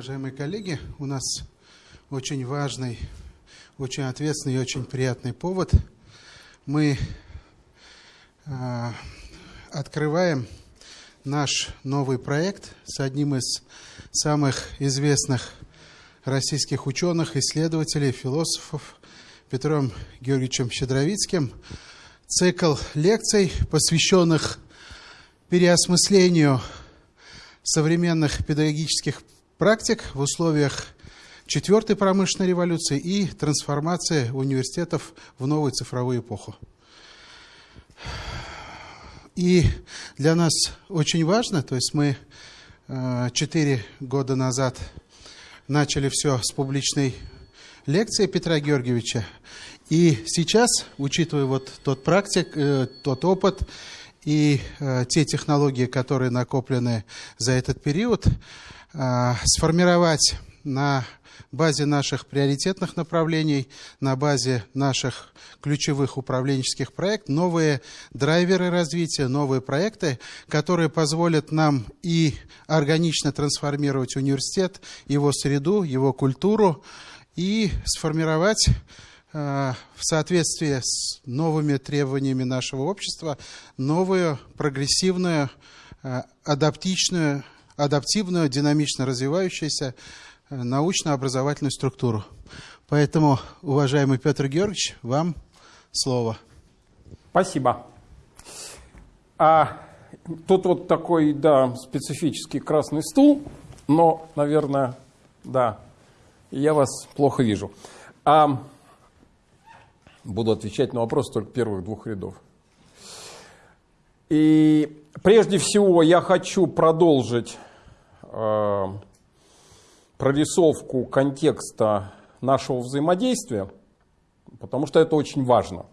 Уважаемые коллеги. У нас очень важный, очень ответственный и очень приятный повод. Мы э, открываем наш новый проект с одним из самых известных российских ученых, исследователей, философов Петром Георгиевичем Щедровицким. Цикл лекций, посвященных переосмыслению современных педагогических практик в условиях четвертой промышленной революции и трансформации университетов в новую цифровую эпоху. И для нас очень важно, то есть мы э, четыре года назад начали все с публичной лекции Петра Георгиевича. И сейчас, учитывая вот тот практик, э, тот опыт и э, те технологии, которые накоплены за этот период, сформировать на базе наших приоритетных направлений, на базе наших ключевых управленческих проектов, новые драйверы развития, новые проекты, которые позволят нам и органично трансформировать университет, его среду, его культуру, и сформировать э, в соответствии с новыми требованиями нашего общества новую прогрессивную, э, адаптичную, адаптивную, динамично развивающуюся научно-образовательную структуру. Поэтому, уважаемый Петр Георгиевич, вам слово. Спасибо. А тут вот такой, да, специфический красный стул, но, наверное, да, я вас плохо вижу. А, буду отвечать на вопрос только первых двух рядов. И прежде всего я хочу продолжить э, прорисовку контекста нашего взаимодействия, потому что это очень важно.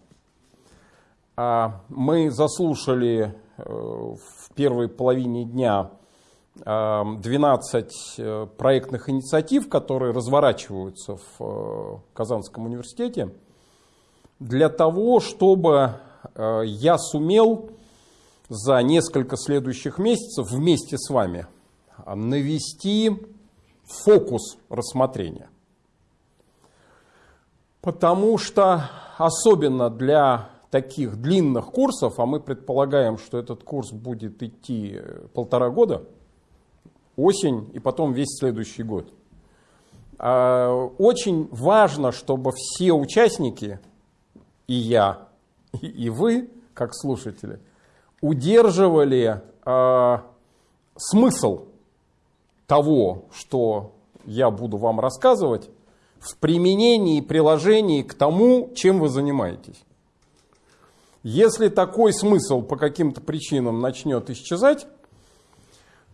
А, мы заслушали э, в первой половине дня 12 э, проектных инициатив, которые разворачиваются в э, Казанском университете, для того, чтобы я сумел за несколько следующих месяцев вместе с вами навести фокус рассмотрения. Потому что особенно для таких длинных курсов, а мы предполагаем, что этот курс будет идти полтора года, осень и потом весь следующий год. А, очень важно, чтобы все участники, и я, и вы, как слушатели, удерживали э, смысл того, что я буду вам рассказывать, в применении и приложении к тому, чем вы занимаетесь. Если такой смысл по каким-то причинам начнет исчезать,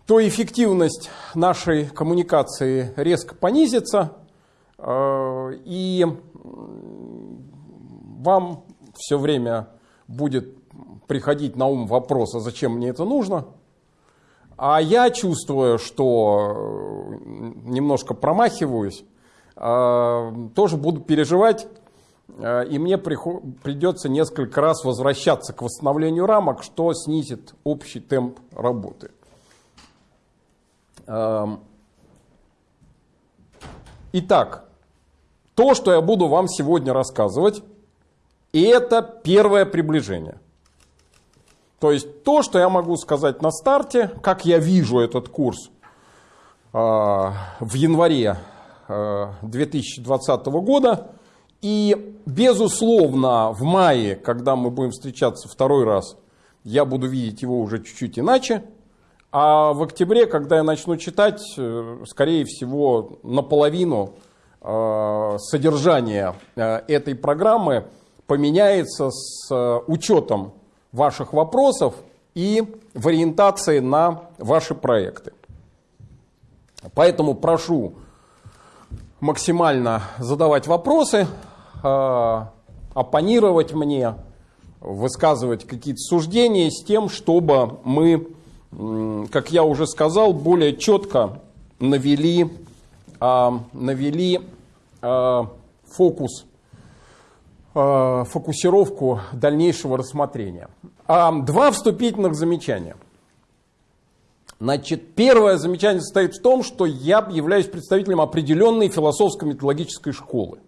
то эффективность нашей коммуникации резко понизится, э, и вам все время будет приходить на ум вопрос, а зачем мне это нужно – а я чувствую, что э, немножко промахиваюсь, э, тоже буду переживать, э, и мне придется несколько раз возвращаться к восстановлению рамок, что снизит общий темп работы. Эм, итак, то, что я буду вам сегодня рассказывать, это первое приближение. То есть то, что я могу сказать на старте, как я вижу этот курс э, в январе э, 2020 года, и безусловно в мае, когда мы будем встречаться второй раз, я буду видеть его уже чуть-чуть иначе, а в октябре, когда я начну читать, э, скорее всего, наполовину э, содержание э, этой программы поменяется с учетом ваших вопросов и в ориентации на ваши проекты. Поэтому прошу максимально задавать вопросы, э, оппонировать мне, высказывать какие-то суждения с тем, чтобы мы, как я уже сказал, более четко навели, э, навели э, фокус фокусировку дальнейшего рассмотрения. А, два вступительных замечания. Значит, первое замечание состоит в том, что я являюсь представителем определенной философско-методологической школы.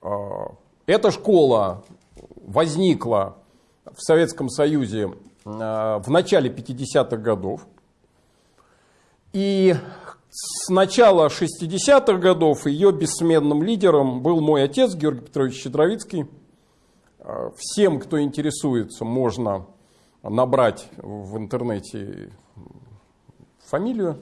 А, эта школа возникла в Советском Союзе а, в начале 50-х годов. И с начала 60-х годов ее бессменным лидером был мой отец Георгий Петрович Щедровицкий. А, всем, кто интересуется, можно набрать в интернете фамилию,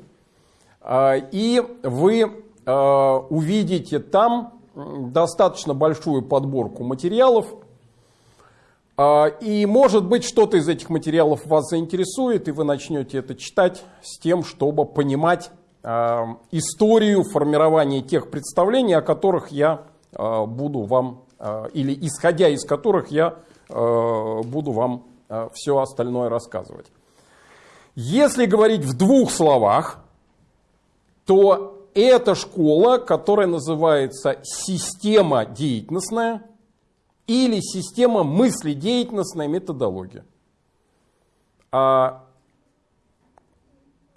а, и вы а, увидите там достаточно большую подборку материалов, и может быть что-то из этих материалов вас заинтересует, и вы начнете это читать с тем, чтобы понимать историю формирования тех представлений, о которых я буду вам, или исходя из которых я буду вам Э, все остальное рассказывать. Если говорить в двух словах, то это школа, которая называется система деятельностная или система мыследеятельностная методология. А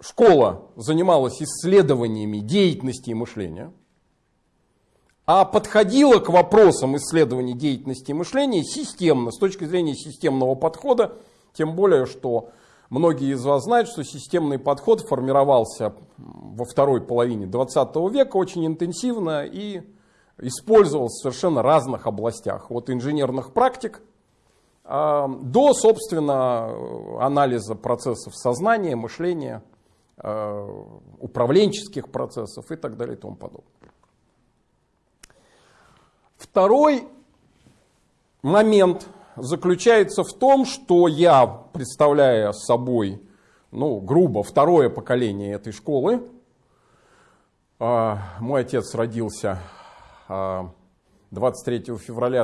школа занималась исследованиями деятельности и мышления – а подходила к вопросам исследования деятельности и мышления системно, с точки зрения системного подхода, тем более, что многие из вас знают, что системный подход формировался во второй половине 20 века очень интенсивно и использовался в совершенно разных областях, от инженерных практик а, до, собственно, анализа процессов сознания, мышления, управленческих процессов и так далее и тому подобное. Второй момент заключается в том, что я, представляя собой, ну, грубо, второе поколение этой школы, а, мой отец родился 23 а, февраля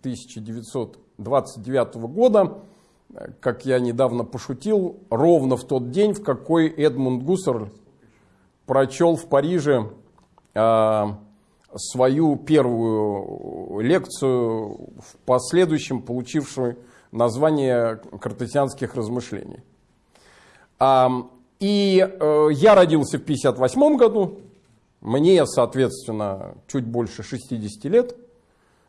1929 года, как я недавно пошутил, ровно в тот день, в какой Эдмунд Гуссер прочел в Париже а, свою первую лекцию, в последующем получившую название «Картезианских размышлений». И э, я родился в 1958 году, мне, соответственно, чуть больше 60 лет,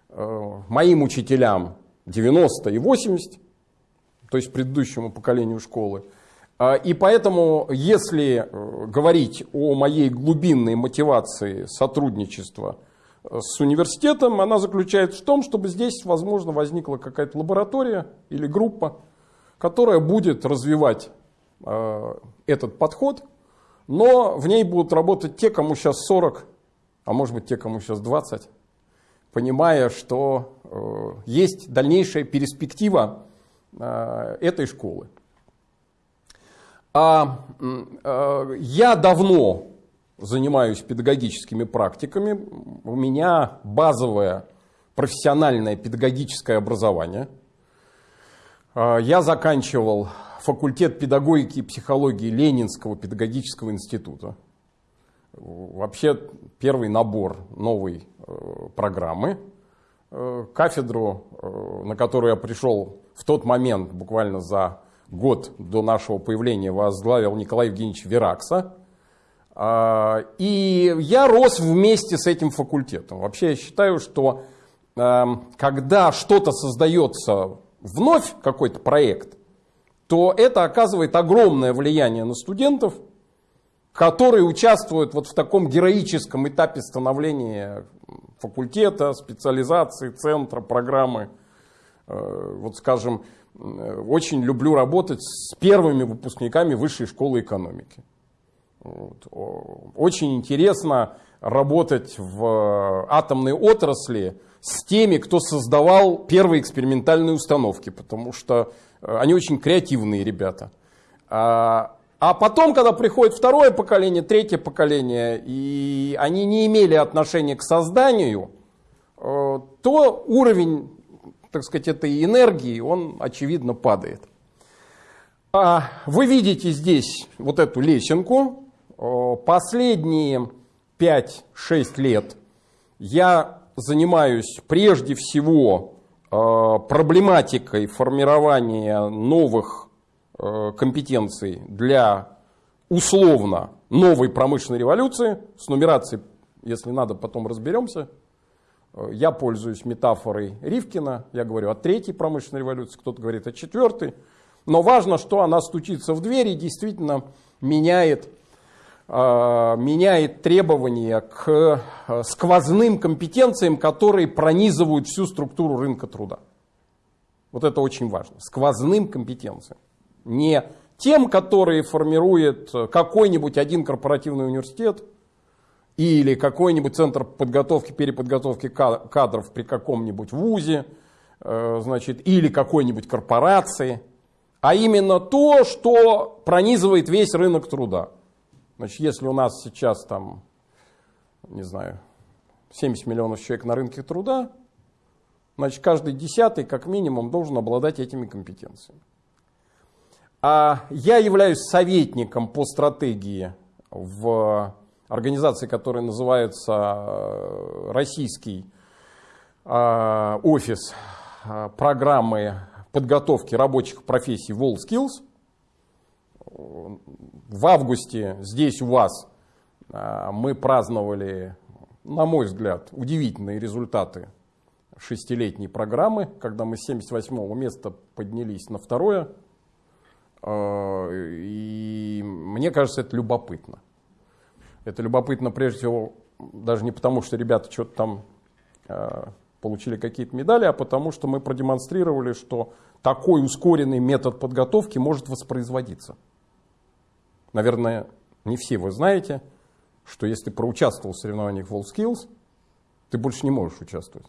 э, моим учителям 90 и 80, то есть предыдущему поколению школы. А, и поэтому, если э, говорить о моей глубинной мотивации сотрудничества э, с университетом, она заключается в том, чтобы здесь, возможно, возникла какая-то лаборатория или группа, которая будет развивать э, этот подход, но в ней будут работать те, кому сейчас 40, а может быть те, кому сейчас 20, понимая, что есть дальнейшая перспектива этой школы. А, а, я давно занимаюсь педагогическими практиками. У меня базовое профессиональное педагогическое образование. А, я заканчивал факультет педагогики и психологии Ленинского педагогического института. Вообще первый набор новой э, программы. Э, кафедру, э, на которую я пришел в тот момент, буквально за год до нашего появления возглавил Николай Евгеньевич Веракса. А, и я рос вместе с этим факультетом. Вообще я считаю, что эм, когда что-то создается вновь, какой-то проект, то это оказывает огромное влияние на студентов, которые участвуют вот в таком героическом этапе становления факультета, специализации, центра, программы. Э, вот скажем, Э, очень люблю работать с первыми выпускниками высшей школы экономики. Вот. Очень интересно работать в атомной отрасли с теми, кто создавал первые экспериментальные установки, потому что э, они очень креативные ребята. А, а потом, когда приходит второе поколение, третье поколение, и они не имели отношения к созданию, то уровень так сказать, этой энергии, он, очевидно, падает. А вы видите здесь вот эту лесенку. Последние 5-6 лет я занимаюсь прежде всего проблематикой формирования новых э, компетенций для условно новой промышленной революции, с нумерацией, если надо, потом разберемся. Э, я пользуюсь метафорой Ривкина, я говорю о третьей промышленной революции, кто-то говорит о четвертой. Но важно, что она стучится в дверь и действительно меняет, э, меняет требования к э, сквозным компетенциям, которые пронизывают всю структуру рынка труда. Вот это очень важно. Сквозным компетенциям. Не тем, которые формирует какой-нибудь один корпоративный университет или какой-нибудь центр подготовки, переподготовки кадров при каком-нибудь вузе, э, значит, или какой-нибудь корпорации, а именно то, что пронизывает весь рынок труда. Значит, если у нас сейчас там, не знаю, 70 миллионов человек на рынке труда, значит, каждый десятый, как минимум, должен обладать этими компетенциями. А я являюсь советником по стратегии в организации, которая называется э, Российский э, офис э, программы подготовки рабочих профессий WorldSkills. В августе здесь у вас мы праздновали, на мой взгляд, удивительные результаты шестилетней программы, когда мы с 78 места поднялись на второе и мне кажется, это любопытно. Это любопытно прежде всего даже не потому, что ребята что-то там э, получили какие-то медали, а потому что мы продемонстрировали, что такой ускоренный метод подготовки может воспроизводиться. Наверное, не все вы знаете, что если ты проучаствовал в соревнованиях WorldSkills, ты больше не можешь участвовать.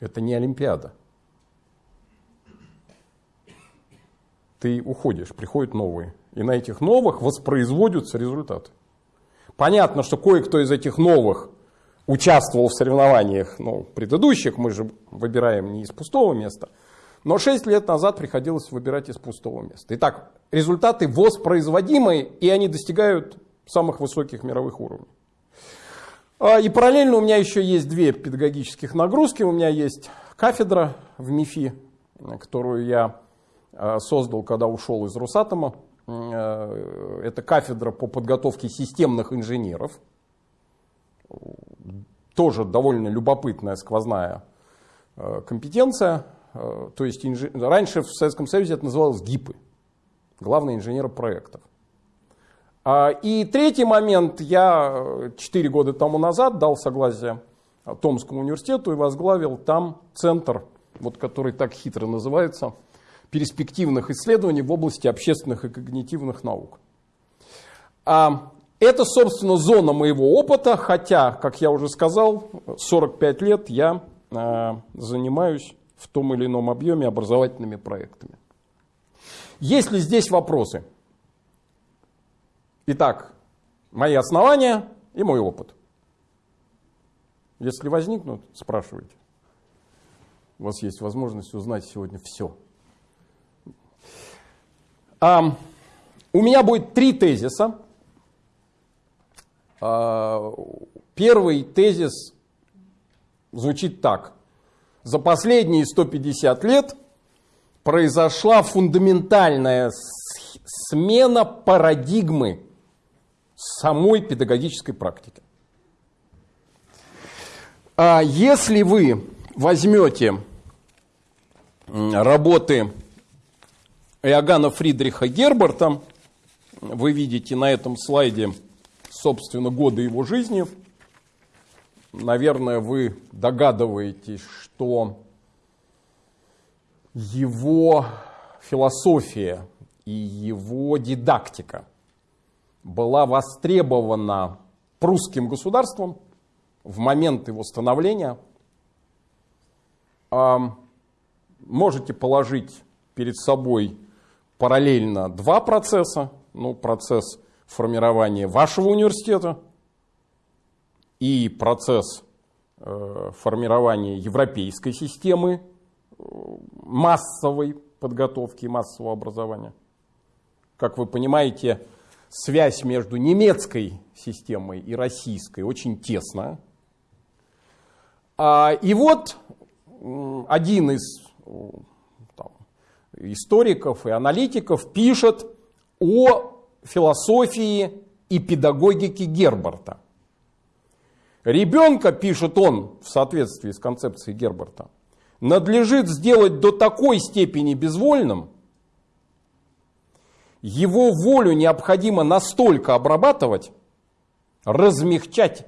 Это не Олимпиада. ты уходишь, приходят новые. И на этих новых воспроизводятся результаты. Понятно, что кое-кто из этих новых участвовал в соревнованиях ну, предыдущих, мы же выбираем не из пустого места, но 6 лет назад приходилось выбирать из пустого места. Итак, результаты воспроизводимые, и они достигают самых высоких мировых уровней. А, и параллельно у меня еще есть две педагогических нагрузки. У меня есть кафедра в МИФИ, которую я Э, создал, когда ушел из Росатома. Э, это кафедра по подготовке системных инженеров. Тоже довольно любопытная сквозная э, компетенция. То есть инж... раньше в Советском Союзе это называлось ГИПы, главные инженеры проектов. А, и третий момент, я 4 года тому назад дал согласие Томскому университету и возглавил там центр, вот, который так хитро называется – перспективных исследований в области общественных и когнитивных наук. А это, собственно, зона моего опыта, хотя, как я уже сказал, 45 лет я а, занимаюсь в том или ином объеме образовательными проектами. Есть ли здесь вопросы? Итак, мои основания и мой опыт. Если возникнут, спрашивайте. У вас есть возможность узнать сегодня все. У меня будет три тезиса. А, первый тезис звучит так. За последние 150 лет произошла фундаментальная смена парадигмы самой педагогической практики. А если вы возьмете работы Иоганна Фридриха Герберта. Вы видите на этом слайде, собственно, годы его жизни. Наверное, вы догадываетесь, что его философия и его дидактика была востребована прусским государством в момент его становления. Можете положить перед собой параллельно два процесса. Ну, процесс формирования вашего университета и процесс э, формирования европейской системы э, массовой подготовки и массового образования. Как вы понимаете, связь между немецкой системой и российской очень тесная. А, и вот один из историков и аналитиков пишет о философии и педагогике Герберта. Ребенка, пишет он в соответствии с концепцией Герберта, надлежит сделать до такой степени безвольным, его волю необходимо настолько обрабатывать, размягчать,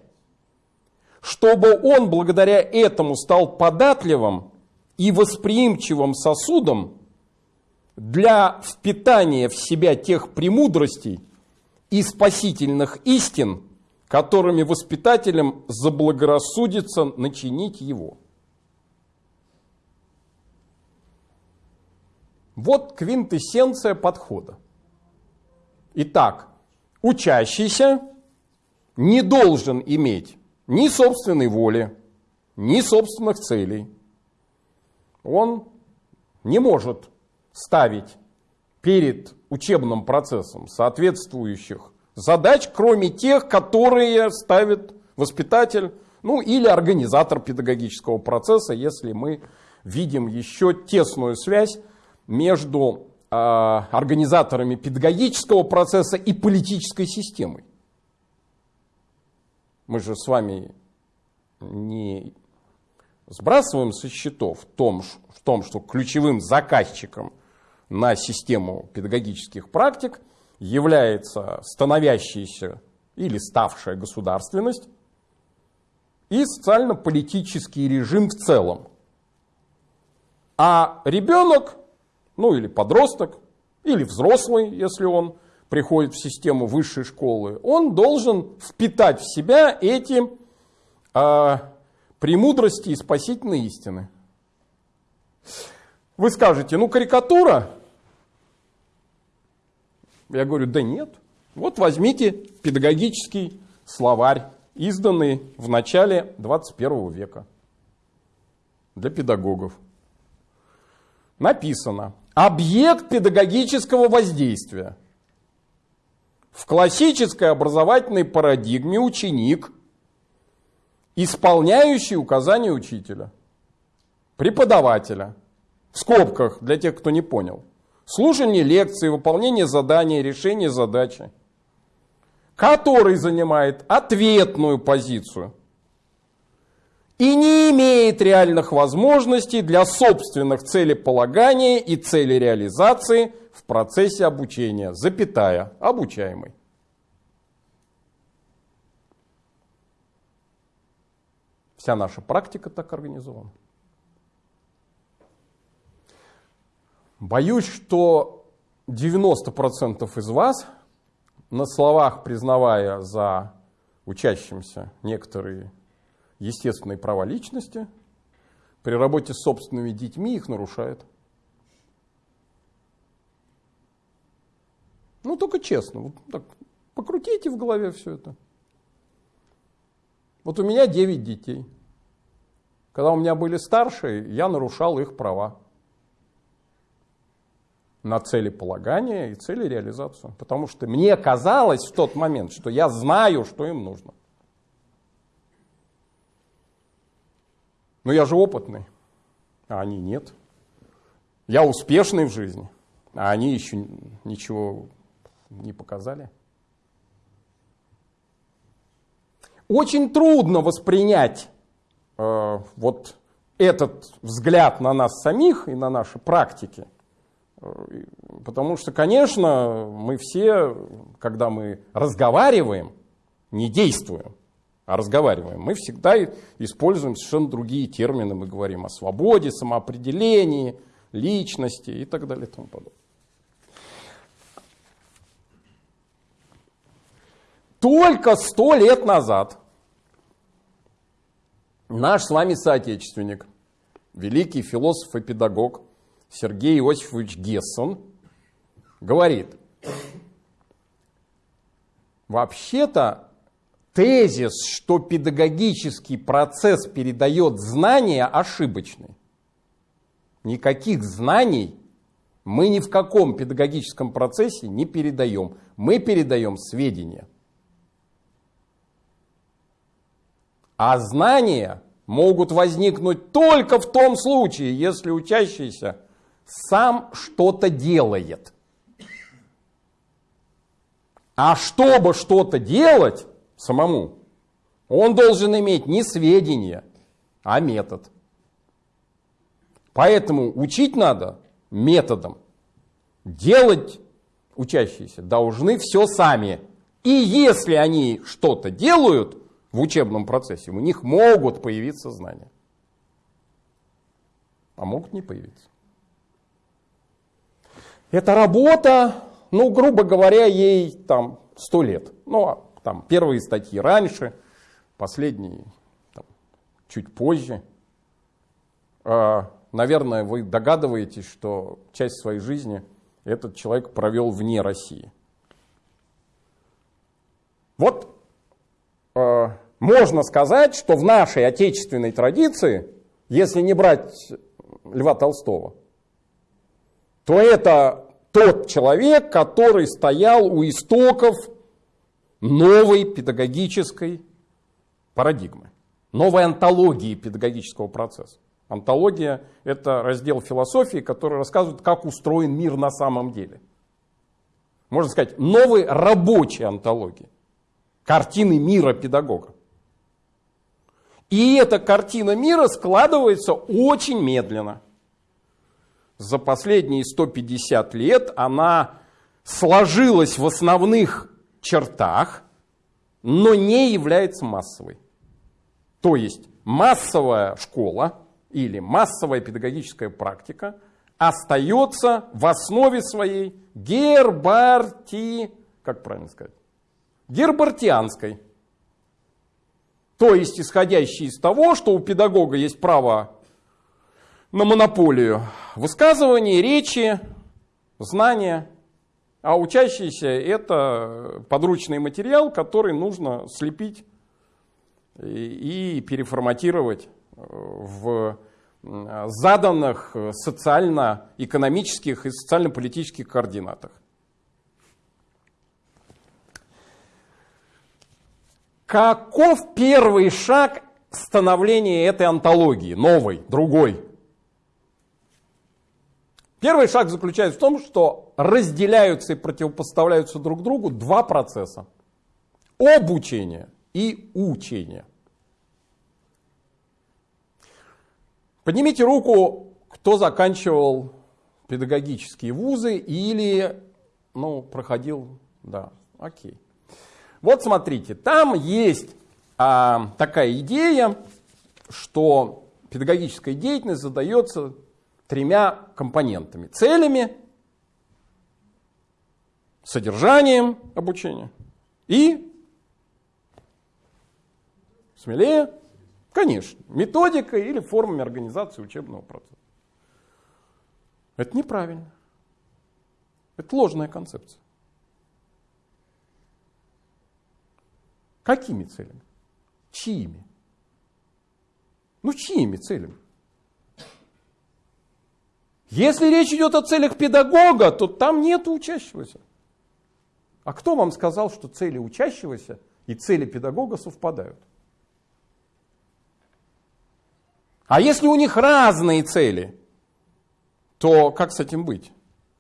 чтобы он благодаря этому стал податливым и восприимчивым сосудом для впитания в себя тех премудростей и спасительных истин, которыми воспитателям заблагорассудится начинить его. Вот квинтэссенция подхода. Итак, учащийся не должен иметь ни собственной воли, ни собственных целей. Он не может ставить перед учебным процессом соответствующих задач, кроме тех, которые ставит воспитатель, ну или организатор педагогического процесса, если мы видим еще тесную связь между э, организаторами педагогического процесса и политической системой. Мы же с вами не сбрасываем со счетов в том, в том что ключевым заказчиком на систему педагогических практик является становящаяся или ставшая государственность и социально-политический режим в целом. А ребенок, ну или подросток, или взрослый, если он приходит в систему высшей школы, он должен впитать в себя эти э, премудрости и спасительные истины. Вы скажете, ну карикатура. Я говорю, да нет. Вот возьмите педагогический словарь, изданный в начале 21 века для педагогов. Написано, объект педагогического воздействия – в классической образовательной парадигме ученик, исполняющий указания учителя, преподавателя, в скобках для тех, кто не понял, слушание лекции, выполнение задания, решение задачи, который занимает ответную позицию и не имеет реальных возможностей для собственных целеполагания и целереализации в процессе обучения, запятая, обучаемый. Вся наша практика так организована. Боюсь, что 90% из вас, на словах признавая за учащимся некоторые естественные права личности, при работе с собственными детьми их нарушают. Ну, только честно. Вот так, покрутите в голове все это. Вот у меня 9 детей. Когда у меня были старшие, я нарушал их права на цели полагания и цели реализацию. Потому что мне казалось в тот момент, что я знаю, что им нужно. Но я же опытный, а они нет. Я успешный в жизни, а они еще ничего не показали. Очень трудно воспринять э, вот этот взгляд на нас самих и на наши практики. Э, потому что, конечно, мы все, когда мы разговариваем, не действуем, а разговариваем, мы всегда используем совершенно другие термины. Мы говорим о свободе, самоопределении, личности и так далее и тому подобное. Только сто лет назад наш с вами соотечественник, великий философ и педагог Сергей Иосифович Гессон говорит, вообще-то тезис, что педагогический процесс передает знания, ошибочный. Никаких знаний мы ни в каком педагогическом процессе не передаем. Мы передаем сведения. А знания могут возникнуть только в том случае, если учащийся сам что-то делает. А чтобы что-то делать самому, он должен иметь не сведения, а метод. Поэтому учить надо методом. Делать учащиеся должны все сами. И если они что-то делают в учебном процессе, у них могут появиться знания. А могут не появиться. Эта работа, ну, грубо говоря, ей там сто лет. Ну, а там первые статьи раньше, последние там, чуть позже. А, наверное, вы догадываетесь, что часть своей жизни этот человек провел вне России. Вот э, можно сказать, что в нашей отечественной традиции, если не брать Льва Толстого, то это тот человек, который стоял у истоков новой педагогической парадигмы, новой антологии педагогического процесса. Антология – это раздел философии, который рассказывает, как устроен мир на самом деле. Можно сказать, новой рабочей антологии, картины мира педагога. И эта картина мира складывается очень медленно. За последние 150 лет она сложилась в основных чертах, но не является массовой. То есть массовая школа или массовая педагогическая практика остается в основе своей гербарти, как правильно сказать, гербартианской. То есть исходящей из того, что у педагога есть право на монополию высказывания, речи, знания, а учащийся это подручный материал, который нужно слепить и переформатировать в заданных социально-экономических и социально-политических координатах. Каков первый шаг становления этой антологии, новой, другой? Первый шаг заключается в том, что разделяются и противопоставляются друг другу два процесса. Обучение и учение. Поднимите руку, кто заканчивал педагогические вузы или ну, проходил, да, окей. Вот смотрите, там есть а, такая идея, что педагогическая деятельность задается тремя компонентами. Целями, содержанием обучения и, смелее, Конечно, методикой или формами организации учебного процесса. Это неправильно. Это ложная концепция. Какими целями? Чьими? Ну, чьими целями? Если речь идет о целях педагога, то там нет учащегося. А кто вам сказал, что цели учащегося и цели педагога совпадают? А если у них разные цели, то как с этим быть?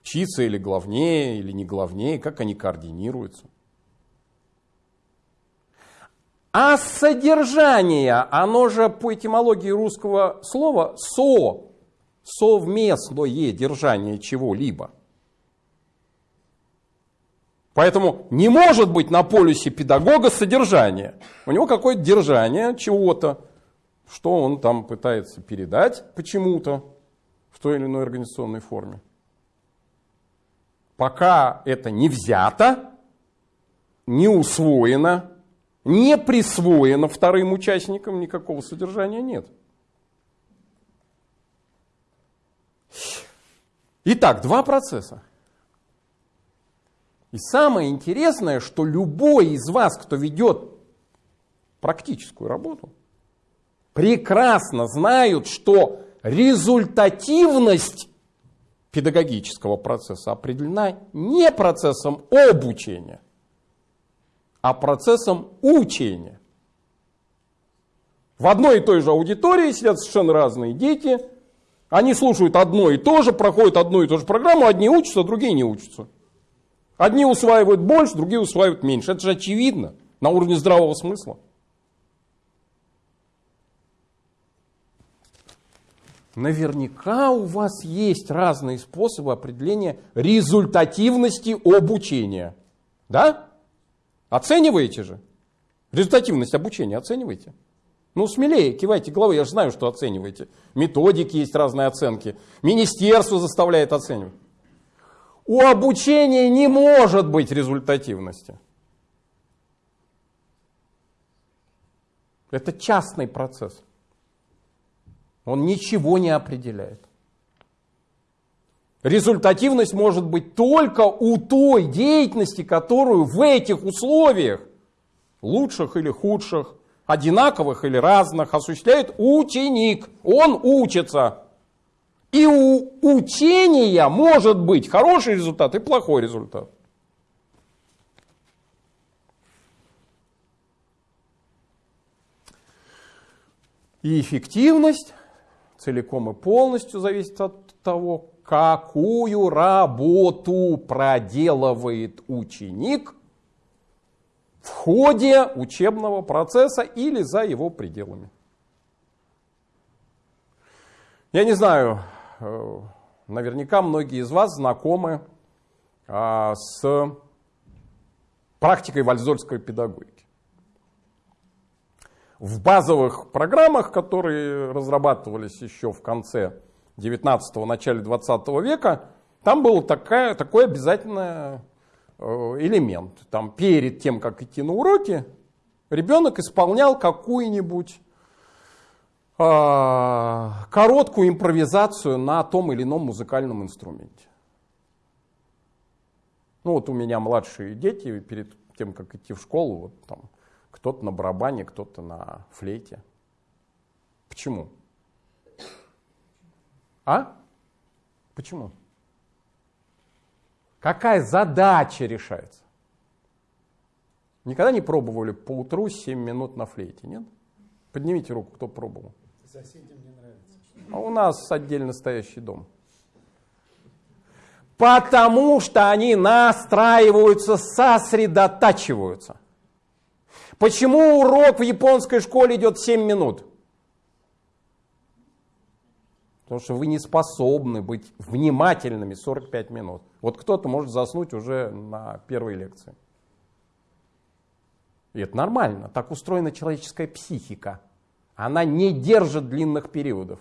Чьи цели главнее или не главнее, как они координируются? А содержание, оно же по этимологии русского слова со, совместное держание чего-либо. Поэтому не может быть на полюсе педагога содержание. У него какое-то держание чего-то что он там пытается передать почему-то в той или иной организационной форме. Пока это не взято, не усвоено, не присвоено вторым участникам, никакого содержания нет. Итак, два процесса. И самое интересное, что любой из вас, кто ведет практическую работу, прекрасно знают, что результативность педагогического процесса определена не процессом обучения, а процессом учения. В одной и той же аудитории сидят совершенно разные дети, Они слушают одно и то же, проходят одну и ту же программу, одни учатся, другие не учатся. Одни усваивают больше, другие усваивают меньше. Это же очевидно на уровне здравого смысла. Наверняка у вас есть разные способы определения результативности обучения. Да? Оцениваете же? Результативность обучения оцениваете? Ну, смелее, кивайте головой, я же знаю, что оцениваете. Методики есть разные оценки. Министерство заставляет оценивать. У обучения не может быть результативности. Это частный процесс. Он ничего не определяет. Результативность может быть только у той деятельности, которую в этих условиях, лучших или худших, одинаковых или разных, осуществляет ученик. Он учится. И у учения может быть хороший результат и плохой результат. И эффективность целиком и полностью зависит от того, какую работу проделывает ученик в ходе учебного процесса или за его пределами. Я не знаю, э, наверняка многие из вас знакомы а, с практикой вальзольской педагогики. В базовых программах, которые разрабатывались еще в конце 19-го, начале 20 века, там был такая, такой обязательный э, элемент. Там перед тем, как идти на уроки, ребенок исполнял какую-нибудь э, короткую импровизацию на том или ином музыкальном инструменте. Ну вот у меня младшие дети перед тем, как идти в школу, вот там кто-то на барабане, кто-то на флейте. Почему? А? Почему? Какая задача решается? Никогда не пробовали по утру 7 минут на флейте, нет? Поднимите руку, кто пробовал. Соседям не нравится. А у нас отдельно стоящий дом. Потому что они настраиваются, сосредотачиваются. Почему урок в японской школе идет 7 минут? Потому что вы не способны быть внимательными 45 минут. Вот кто-то может заснуть уже на первой лекции. И это нормально. Так устроена человеческая психика. Она не держит длинных периодов.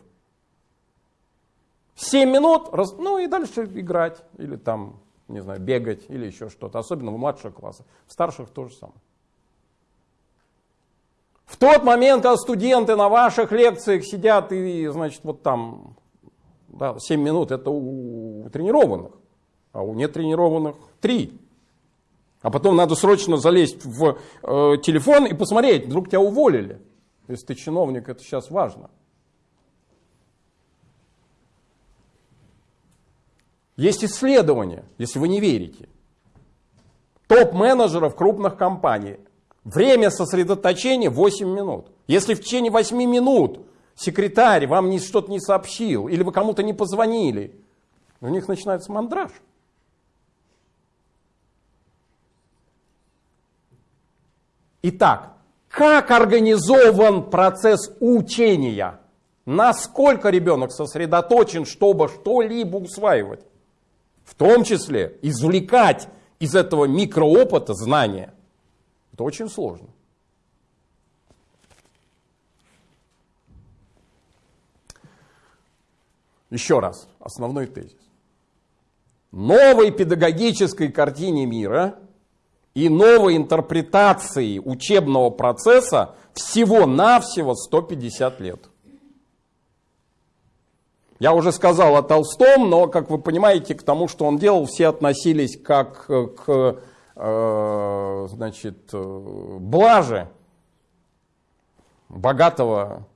7 минут, ну и дальше играть, или там, не знаю, бегать, или еще что-то. Особенно в младших классах. В старших тоже самое. В тот момент, когда студенты на ваших лекциях сидят и, значит, вот там, да, 7 минут, это у тренированных, а у нетренированных 3. А потом надо срочно залезть в э, телефон и посмотреть, вдруг тебя уволили. Если ты чиновник, это сейчас важно. Есть исследования, если вы не верите. Топ-менеджеров крупных компаний Время сосредоточения 8 минут. Если в течение 8 минут секретарь вам что-то не сообщил, или вы кому-то не позвонили, у них начинается мандраж. Итак, как организован процесс учения? Насколько ребенок сосредоточен, чтобы что-либо усваивать? В том числе извлекать из этого микроопыта знания – это очень сложно. Еще раз, основной тезис. Новой педагогической картине мира и новой интерпретации учебного процесса всего-навсего 150 лет. Я уже сказал о Толстом, но, как вы понимаете, к тому, что он делал, все относились как к Э, значит, э, блажи богатого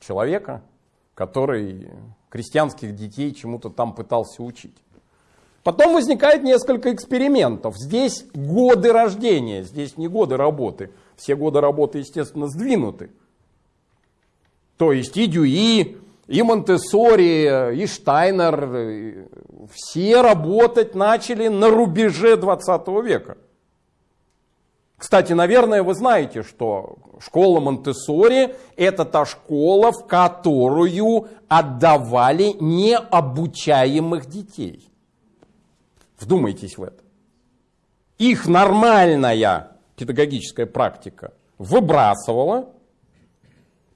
человека, который крестьянских детей чему-то там пытался учить. Потом возникает несколько экспериментов. Здесь годы рождения, здесь не годы работы. Все годы работы, естественно, сдвинуты. То есть и Дюи, и Монтессори, и Штайнер, все работать начали на рубеже 20 века. Кстати, наверное, вы знаете, что школа Монтессори – это та школа, в которую отдавали необучаемых детей. Вдумайтесь в это. Их нормальная педагогическая практика выбрасывала,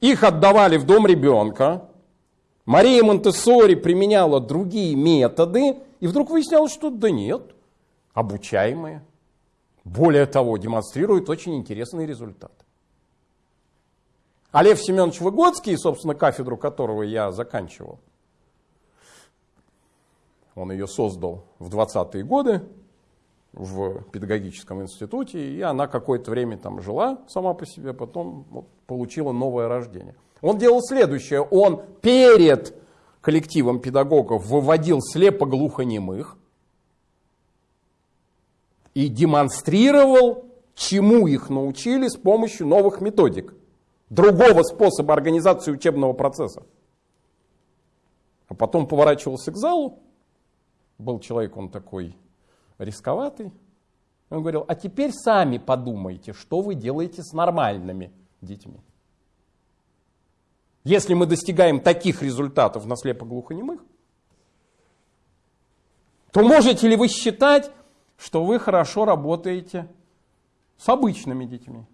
их отдавали в дом ребенка, Мария Монтессори применяла другие методы, и вдруг выяснялось, что да нет, обучаемые. Более того, демонстрирует очень интересный результат. А Лев Семенович Выгодский, собственно, кафедру которого я заканчивал, он ее создал в 20-е годы в педагогическом институте, и она какое-то время там жила сама по себе, потом вот, получила новое рождение. Он делал следующее, он перед коллективом педагогов выводил слепо-глухонемых, и демонстрировал, чему их научили с помощью новых методик, другого способа организации учебного процесса. А потом поворачивался к залу, был человек, он такой рисковатый, он говорил, а теперь сами подумайте, что вы делаете с нормальными детьми. Если мы достигаем таких результатов на слепо-глухонемых, то можете ли вы считать, что вы хорошо работаете с обычными детьми.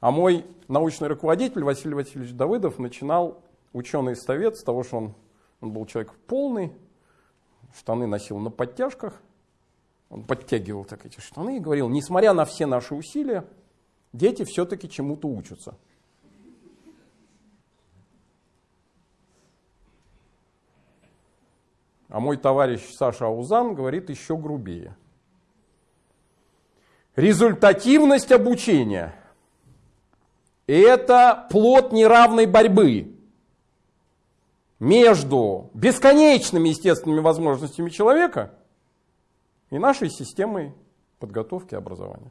А мой научный руководитель Василий Васильевич Давыдов начинал ученый совет с того, что он, он был человек полный, штаны носил на подтяжках, он подтягивал так эти штаны и говорил, несмотря на все наши усилия, дети все-таки чему-то учатся. А мой товарищ Саша Аузан говорит еще грубее. Результативность обучения – это плод неравной борьбы между бесконечными естественными возможностями человека и нашей системой подготовки образования.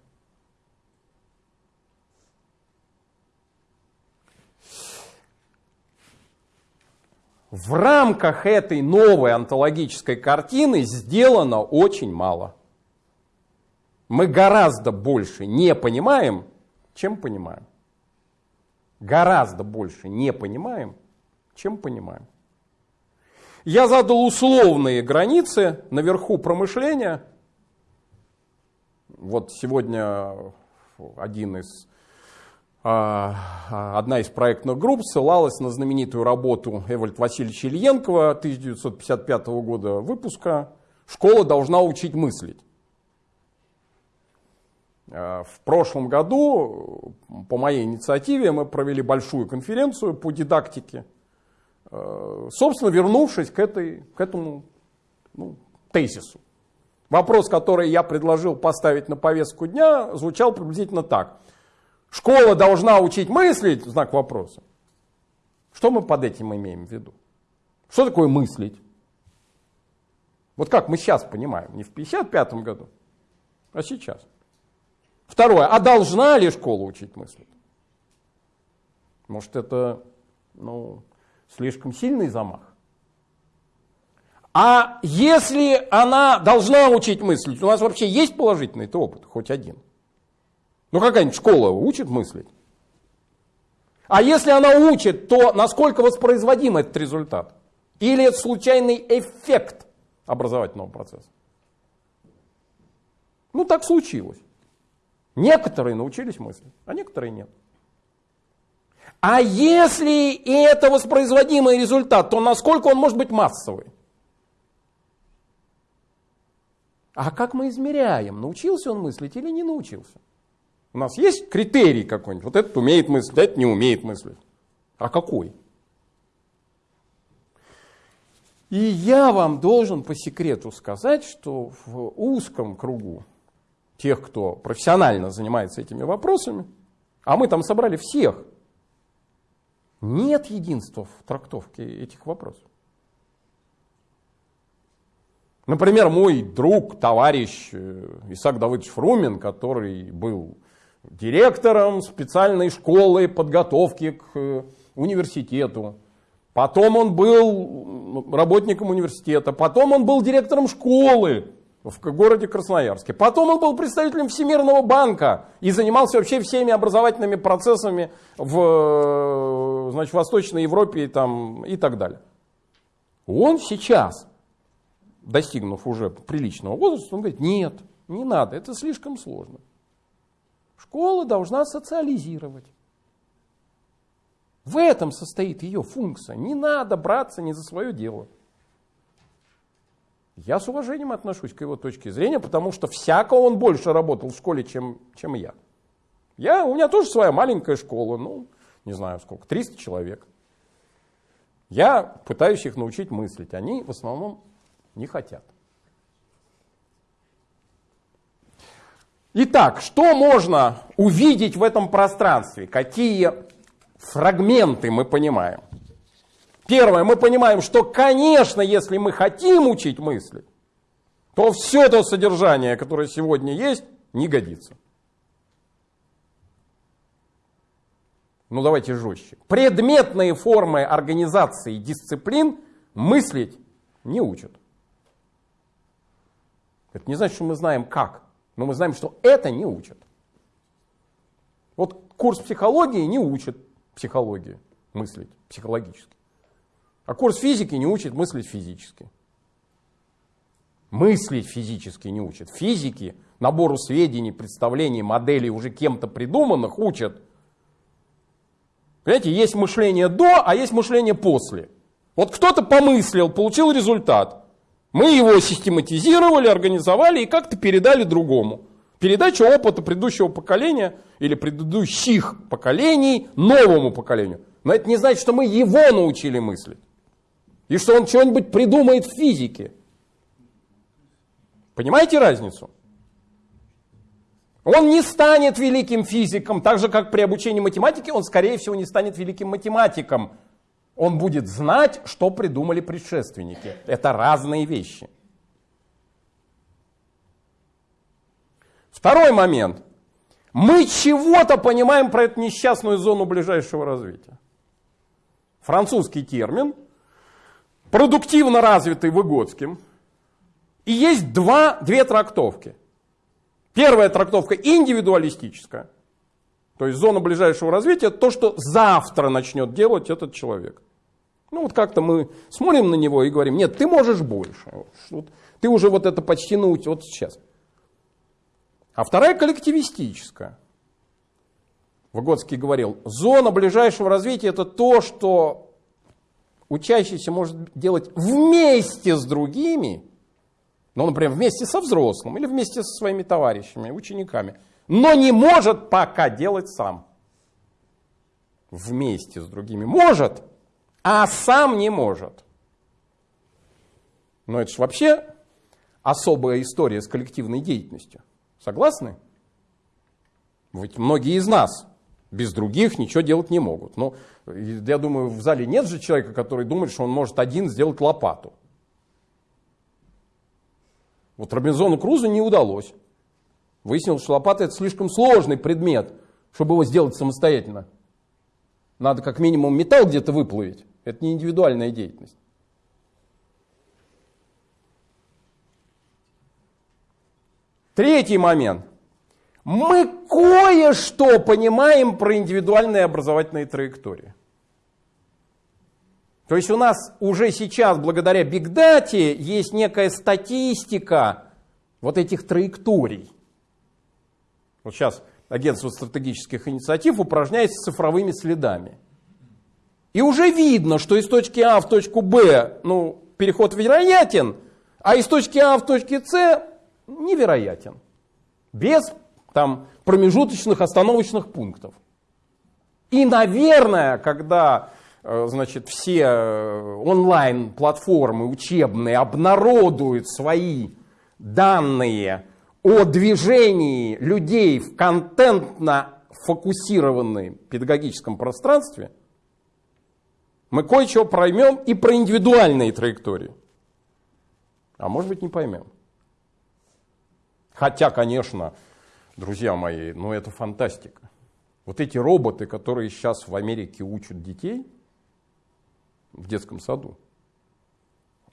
в рамках этой новой онтологической картины сделано очень мало. Мы гораздо больше не понимаем, чем понимаем. Гораздо больше не понимаем, чем понимаем. Я задал условные границы наверху промышления. Вот сегодня один из а, а, одна из проектных групп ссылалась на знаменитую работу Эвальд Васильевича Ильенкова 1955 года выпуска «Школа должна учить мыслить». А, в прошлом году по моей инициативе мы провели большую конференцию по дидактике, собственно, вернувшись к, этой, к этому ну, тезису. Вопрос, который я предложил поставить на повестку дня, звучал приблизительно так – Школа должна учить мыслить, знак вопроса. Что мы под этим имеем в виду? Что такое мыслить? Вот как мы сейчас понимаем, не в 55 году, а сейчас. Второе, а должна ли школа учить мыслить? Может это ну, слишком сильный замах? А если она должна учить мыслить, у нас вообще есть положительный опыт, хоть один? Ну какая-нибудь школа учит мыслить? А если она учит, то насколько воспроизводим этот результат? Или это случайный эффект образовательного процесса? Ну так случилось. Некоторые научились мыслить, а некоторые нет. А если это воспроизводимый результат, то насколько он может быть массовый? А как мы измеряем, научился он мыслить или не научился? У нас есть критерий какой-нибудь? Вот этот умеет мыслить, этот не умеет мыслить. А какой? И я вам должен по секрету сказать, что в узком кругу тех, кто профессионально занимается этими вопросами, а мы там собрали всех, нет единства в трактовке этих вопросов. Например, мой друг, товарищ э, Исаак Давыдович Фрумин, который был директором специальной школы подготовки к э, университету. Потом он был работником университета. Потом он был директором школы в городе Красноярске. Потом он был представителем Всемирного банка и занимался вообще всеми образовательными процессами в значит, Восточной Европе и, там, и так далее. Он сейчас, достигнув уже приличного возраста, он говорит, нет, не надо, это слишком сложно. Школа должна социализировать. В этом состоит ее функция. Не надо браться не за свое дело. Я с уважением отношусь к его точке зрения, потому что всякого он больше работал в школе, чем, чем я. я. У меня тоже своя маленькая школа, ну, не знаю сколько, 300 человек. Я пытаюсь их научить мыслить, они в основном не хотят. Итак, что можно увидеть в этом пространстве? Какие фрагменты мы понимаем? Первое, мы понимаем, что, конечно, если мы хотим учить мысли, то все то содержание, которое сегодня есть, не годится. Ну давайте жестче. Предметные формы организации дисциплин мыслить не учат. Это не значит, что мы знаем как, но мы знаем, что это не учат. Вот курс психологии не учит психологии мыслить психологически. А курс физики не учит мыслить физически. Мыслить физически не учат. Физики набору сведений, представлений, моделей уже кем-то придуманных учат. Понимаете, есть мышление до, а есть мышление после. Вот кто-то помыслил, получил результат. Мы его систематизировали, организовали и как-то передали другому. Передача опыта предыдущего поколения или предыдущих поколений новому поколению. Но это не значит, что мы его научили мыслить. И что он что-нибудь придумает в физике. Понимаете разницу? Он не станет великим физиком, так же как при обучении математике, он скорее всего не станет великим математиком. Он будет знать, что придумали предшественники. Это разные вещи. Второй момент. Мы чего-то понимаем про эту несчастную зону ближайшего развития. Французский термин – продуктивно развитый Выгодским. И есть два, две трактовки. Первая трактовка индивидуалистическая. То есть зона ближайшего развития, то, что завтра начнет делать этот человек. Ну вот как-то мы смотрим на него и говорим, нет, ты можешь больше. Вот, ты уже вот это почти научил, вот сейчас. А вторая коллективистическая. Выгодский говорил, зона ближайшего развития это то, что учащийся может делать вместе с другими, ну, например, вместе со взрослым или вместе со своими товарищами, учениками, но не может пока делать сам. Вместе с другими может, а сам не может. Но это же вообще особая история с коллективной деятельностью. Согласны? Ведь многие из нас без других ничего делать не могут. Но я думаю, в зале нет же человека, который думает, что он может один сделать лопату. Вот Робинзону Крузу не удалось. Выяснилось, что лопата это слишком сложный предмет, чтобы его сделать самостоятельно. Надо как минимум металл где-то выплавить. Это не индивидуальная деятельность. Третий момент – мы кое-что понимаем про индивидуальные образовательные траектории. То есть у нас уже сейчас, благодаря бигдате, есть некая статистика вот этих траекторий. Вот сейчас агентство стратегических инициатив упражняется цифровыми следами. И уже видно, что из точки А в точку Б ну, переход вероятен, а из точки А в точке С невероятен. Без там промежуточных остановочных пунктов. И, наверное, когда значит, все э, онлайн-платформы учебные обнародуют свои данные о движении людей в контентно фокусированном педагогическом пространстве, мы кое-чего поймем и про индивидуальные траектории. А может быть не поймем. Хотя, конечно, друзья мои, ну это фантастика. Вот эти роботы, которые сейчас в Америке учат детей в детском саду,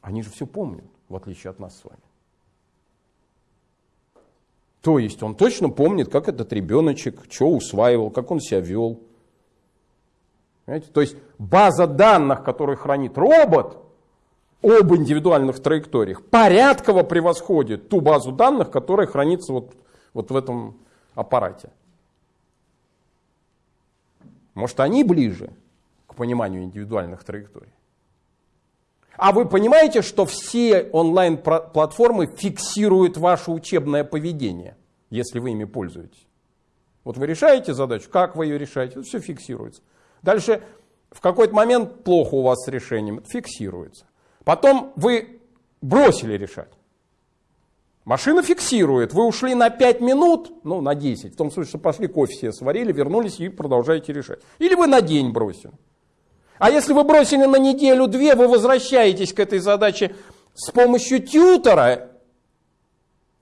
они же все помнят, в отличие от нас с вами. То есть он точно помнит, как этот ребеночек, что усваивал, как он себя вел. Понимаете? То есть база данных, которую хранит робот об индивидуальных траекториях, порядково превосходит ту базу данных, которая хранится вот, вот в этом аппарате. Может, они ближе пониманию индивидуальных траекторий. А вы понимаете, что все онлайн-платформы фиксируют ваше учебное поведение, если вы ими пользуетесь? Вот вы решаете задачу, как вы ее решаете, все фиксируется. Дальше в какой-то момент плохо у вас с решением, фиксируется. Потом вы бросили решать. Машина фиксирует, вы ушли на 5 минут, ну на 10, в том смысле, что пошли кофе себе сварили, вернулись и продолжаете решать. Или вы на день бросили. А если вы бросили на неделю-две, вы возвращаетесь к этой задаче с помощью тьютера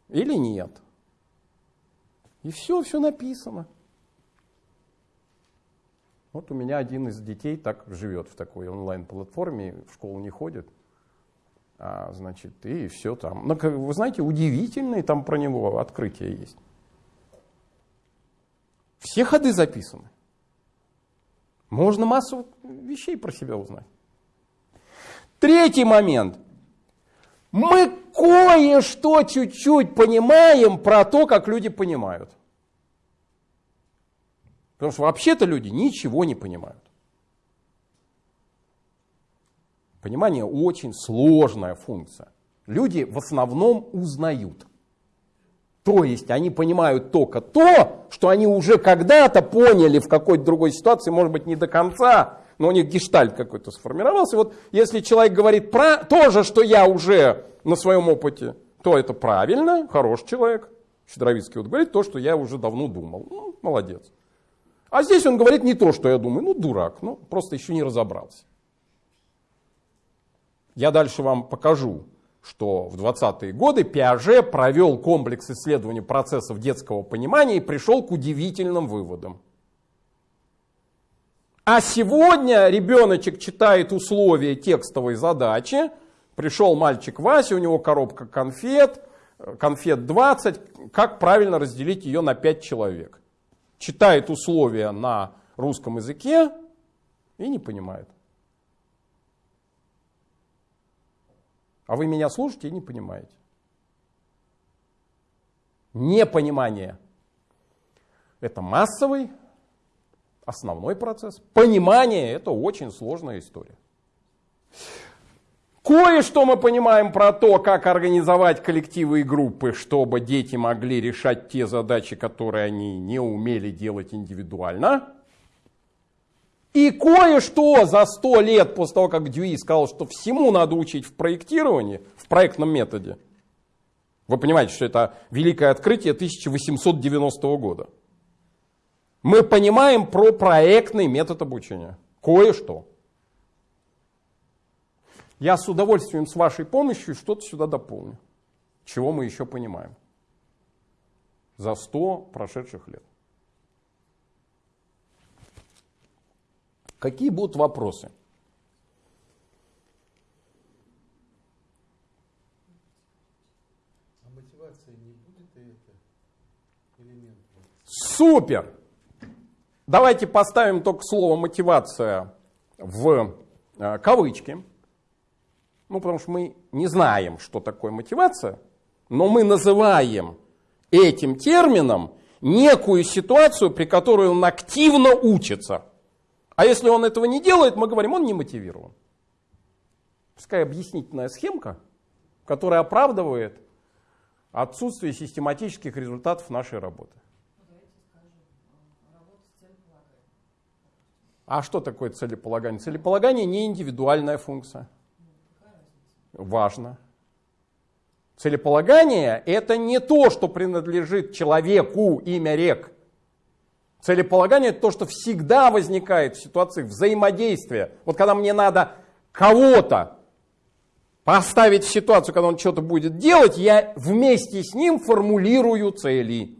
или нет. И все, все написано. Вот у меня один из детей так живет в такой онлайн-платформе, в школу не ходит. А, значит, и все там. Но, ну, вы знаете, удивительные там про него открытия есть. Все ходы записаны. Можно массу вещей про себя узнать. Третий момент. Мы кое-что чуть-чуть понимаем про то, как люди понимают. Потому что вообще-то люди ничего не понимают. Понимание очень сложная функция. Люди в основном узнают. То есть они понимают только то, что они уже когда-то поняли в какой-то другой ситуации, может быть не до конца, но у них гештальт какой-то сформировался. Вот если человек говорит про то же, что я уже на своем опыте, то это правильно, хороший человек. Щедровицкий вот говорит то, что я уже давно думал. Ну, молодец. А здесь он говорит не то, что я думаю. Ну, дурак, ну, просто еще не разобрался. Я дальше вам покажу что в 20-е годы Пиаже провел комплекс исследований процессов детского понимания и пришел к удивительным выводам. А сегодня ребеночек читает условия текстовой задачи. Пришел мальчик Вася, у него коробка конфет, конфет 20. Как правильно разделить ее на 5 человек? Читает условия на русском языке и не понимает. А вы меня слушаете и не понимаете. Непонимание – это массовый, основной процесс. Понимание – это очень сложная история. Кое-что мы понимаем про то, как организовать коллективы и группы, чтобы дети могли решать те задачи, которые они не умели делать индивидуально. И кое-что за сто лет после того, как Дьюи сказал, что всему надо учить в проектировании, в проектном методе, вы понимаете, что это великое открытие 1890 года. Мы понимаем про проектный метод обучения. Кое-что. Я с удовольствием с вашей помощью что-то сюда дополню. Чего мы еще понимаем за 100 прошедших лет. Какие будут вопросы? А мотивация не будет это элемент? Супер! Давайте поставим только слово мотивация в э, кавычки. Ну, потому что мы не знаем, что такое мотивация, но мы называем этим термином некую ситуацию, при которой он активно учится. А если он этого не делает, мы говорим, он не мотивирован. Пускай объяснительная схемка, которая оправдывает отсутствие систематических результатов нашей работы. А что такое целеполагание? Целеполагание не индивидуальная функция. Важно. Целеполагание это не то, что принадлежит человеку, имя рек. Целеполагание это то, что всегда возникает в ситуации взаимодействия. Вот когда мне надо кого-то поставить в ситуацию, когда он что-то будет делать, я вместе с ним формулирую цели.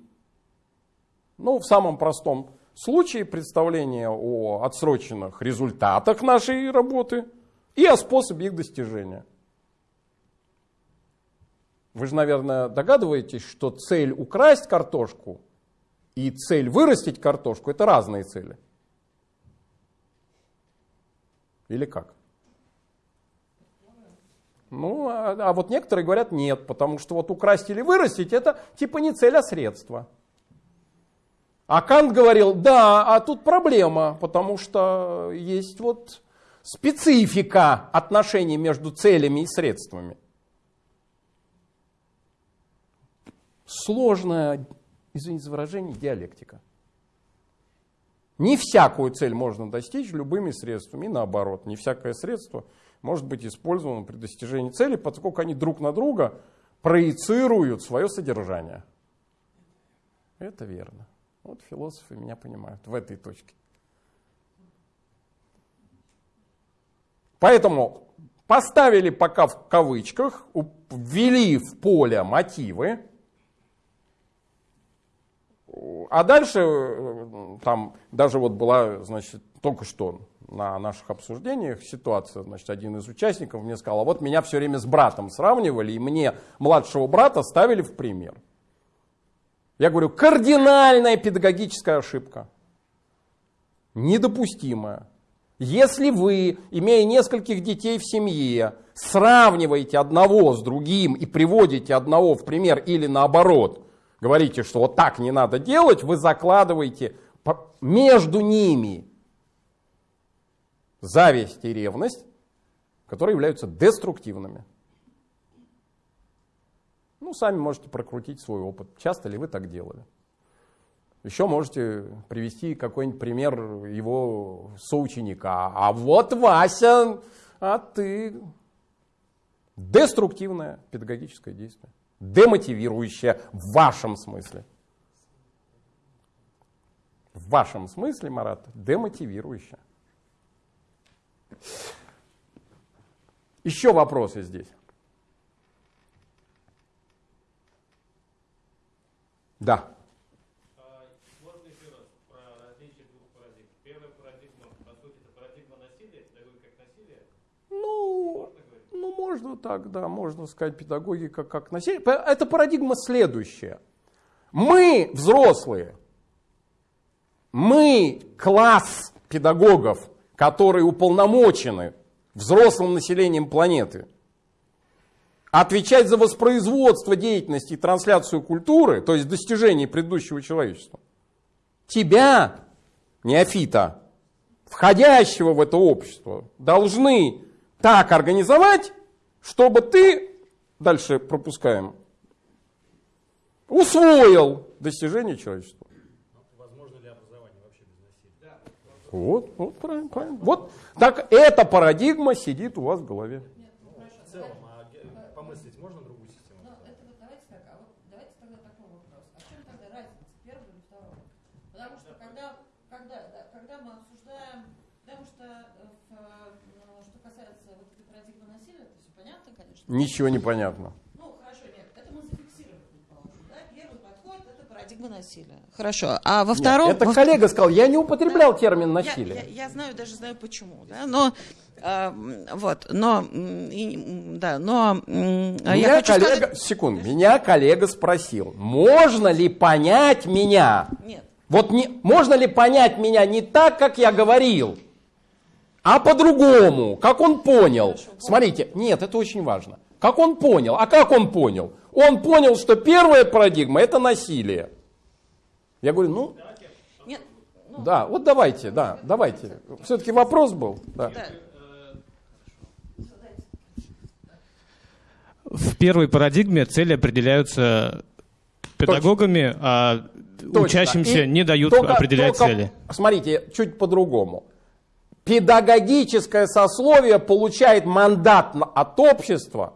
Ну, в самом простом случае представление о отсроченных результатах нашей работы и о способе их достижения. Вы же, наверное, догадываетесь, что цель украсть картошку и цель вырастить картошку – это разные цели. Или как? Ну, а, а вот некоторые говорят нет, потому что вот украсть или вырастить это типа не цель, а средство. А Кант говорил, да, а тут проблема, потому что есть вот специфика отношений между целями и средствами. Сложная, извините за выражение, диалектика. Не всякую цель можно достичь любыми средствами, и наоборот, не всякое средство – может быть использовано при достижении цели, поскольку они друг на друга проецируют свое содержание. Это верно. Вот философы меня понимают в этой точке. Поэтому поставили пока в кавычках, ввели в поле мотивы, а дальше э, там даже вот была, значит, только что на наших обсуждениях ситуация, значит, один из участников мне сказал, а вот меня все время с братом сравнивали, и мне младшего брата ставили в пример. Я говорю, кардинальная педагогическая ошибка. Недопустимая. Если вы, имея нескольких детей в семье, сравниваете одного с другим и приводите одного в пример или наоборот, говорите, что вот так не надо делать, вы закладываете между ними зависть и ревность, которые являются деструктивными. Ну, сами можете прокрутить свой опыт. Часто ли вы так делали? Еще можете привести какой-нибудь пример его соученика. А вот Вася, а ты... Деструктивное педагогическое действие. Демотивирующее в вашем смысле. В вашем смысле, Марат, демотивирующее. Еще вопросы здесь. Да. А, можно еще раз про различие двух парадигм. Первая парадигма, по сути, это парадигма насилия, педагогика как насилие. Ну, можно так, да, можно сказать педагогика как насилие. Это парадигма следующая. Мы, взрослые, мы класс педагогов, которые уполномочены взрослым населением планеты отвечать за воспроизводство деятельности и трансляцию культуры, то есть достижений предыдущего человечества, тебя, неофита, входящего в это общество, должны так организовать, чтобы ты, дальше пропускаем, усвоил достижения человечества. Вот, вот правильно, правильно. Вот так эта парадигма сидит у вас в голове. В целом, а помыслить можно другую систему? Ну, это вот давайте так, а вот давайте тогда такой вопрос. А в чем тогда разница первого и второго? Потому что когда, когда, да, когда мы обсуждаем, потому что э, в, ну, что касается вот этой парадигмы насилия, это все понятно, конечно. Ничего не понятно. Ну, хорошо, нет, это мы зафиксировали, да? Первый подход – это парадигма насилия. Хорошо, а во втором... Нет, это во коллега сказал, я не употреблял термин Я, насилие. я, я знаю, даже знаю почему, да, но э, вот, но и, да, но м, а я Меня хочу коллега, сказать, секунду, меня коллега спросил, можно ли понять меня? нет, Вот не, можно ли понять меня не так, как я говорил, а по-другому, как он понял? Смотрите, нет, это очень важно. Как он понял? А как он понял? Он понял, что первая парадигма это насилие. Я говорю, ну, нет, ну, да, вот давайте, да, давайте. Все-таки вопрос был. Да. В первой парадигме цели определяются педагогами, а Точно. учащимся И не дают только- определять только, цели. Смотрите, чуть по-другому. Педагогическое сословие получает мандат от общества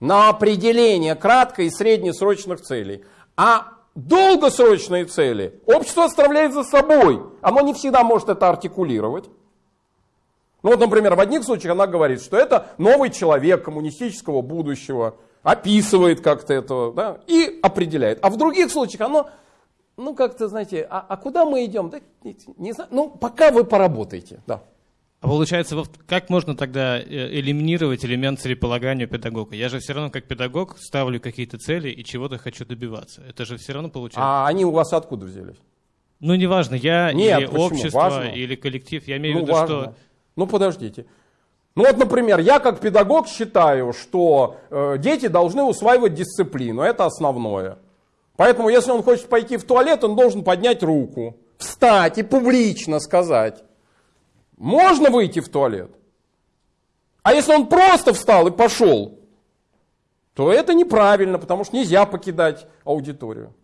на определение краткой и среднесрочных целей. А долгосрочные цели общество оставляет за собой. Оно не всегда может это артикулировать. Ну вот, например, в одних случаях она говорит, что это новый человек коммунистического будущего, описывает как-то это да, и определяет. А в других случаях оно ну как-то, знаете, а, а куда мы идем? Да, не, не знаю. Ну, пока вы поработаете, да. А получается, как можно тогда э, элиминировать элемент целеполагания педагога? Я же все равно как педагог ставлю какие-то цели и чего-то хочу добиваться. Это же все равно получается. А они у вас откуда взялись? Ну, неважно, я Нет, или почему? общество, Важно. или коллектив. Я имею Ну, в виду, важно. что... Ну, подождите. Ну вот, например, я как педагог считаю, что э, дети должны усваивать дисциплину, это основное. Поэтому, если он хочет пойти в туалет, он должен поднять руку, встать и публично сказать, можно выйти в туалет? А если он просто встал и пошел, то это неправильно, потому что нельзя покидать аудиторию.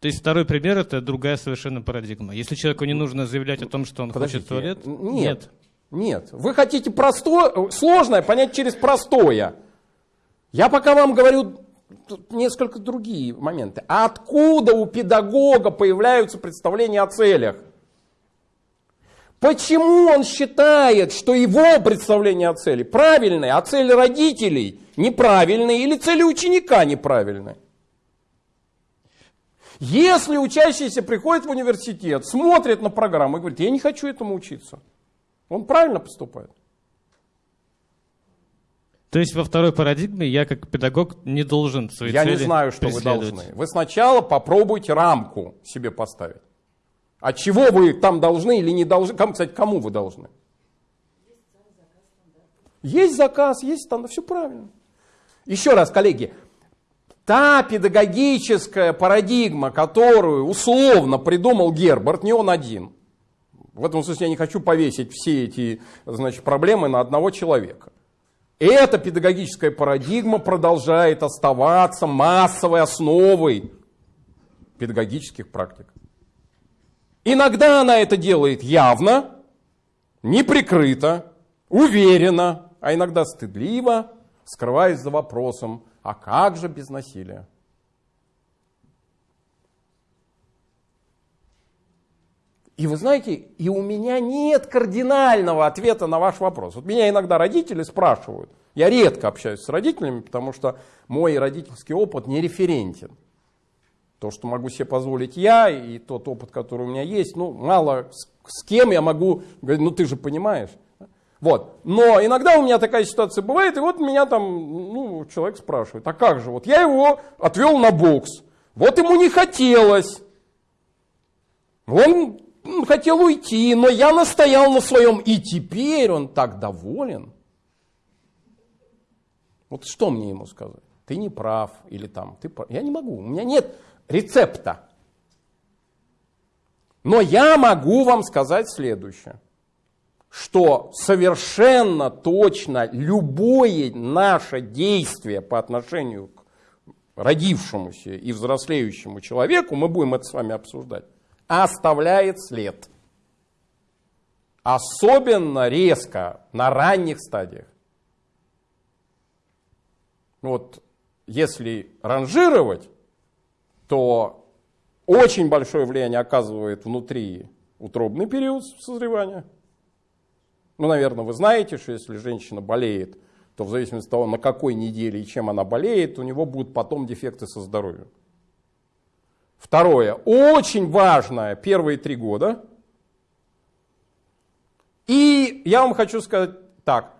То есть второй пример это другая совершенно парадигма. Если человеку не нужно заявлять о том, что он хочет в туалет, Нет. Нет. Вы хотите простое, сложное понять через простое. Я пока вам говорю несколько другие моменты. А откуда у педагога появляются представления о целях? Почему он считает, что его представление о цели правильное, а цели родителей неправильные или цели ученика неправильные? Если учащийся приходит в университет, смотрит на программу и говорит, я не хочу этому учиться, он правильно поступает. То есть во второй парадигме я как педагог не должен свои Я цели не знаю, что вы должны. Вы сначала попробуйте рамку себе поставить. А чего вы там должны или не должны? Кому, кстати, кому вы должны? Есть заказ, есть стандарт, все правильно. Еще раз, коллеги, та педагогическая парадигма, которую условно придумал Герберт, не он один. В этом смысле я не хочу повесить все эти значит, проблемы на одного человека. Эта педагогическая парадигма продолжает оставаться массовой основой педагогических практик. Иногда она это делает явно, неприкрыто, уверенно, а иногда стыдливо, скрываясь за вопросом, а как же без насилия? И вы знаете, и у меня нет кардинального ответа на ваш вопрос. Вот меня иногда родители спрашивают. Я редко общаюсь с родителями, потому что мой родительский опыт не референтен. То, что могу себе позволить я, и тот опыт, который у меня есть, ну, мало с, с кем я могу говорить, ну, ты же понимаешь. Вот. Но иногда у меня такая ситуация бывает, и вот меня там, ну, человек спрашивает, а как же, вот я его отвел на бокс, вот ему не хотелось, он хотел уйти, но я настоял на своем, и теперь он так доволен. Вот что мне ему сказать? Ты не прав, или там, ты прав. Я не могу, у меня нет рецепта. Но я могу вам сказать следующее, что совершенно точно любое наше действие по отношению к родившемуся и взрослеющему человеку, мы будем это с вами обсуждать, оставляет след. Особенно резко на ранних стадиях. Вот если ранжировать, то очень большое влияние оказывает внутри утробный период созревания. Ну, наверное, вы знаете, что если женщина болеет, то в зависимости от того, на какой неделе и чем она болеет, у него будут потом дефекты со здоровьем. Второе, очень важное, первые три года. И я вам хочу сказать так,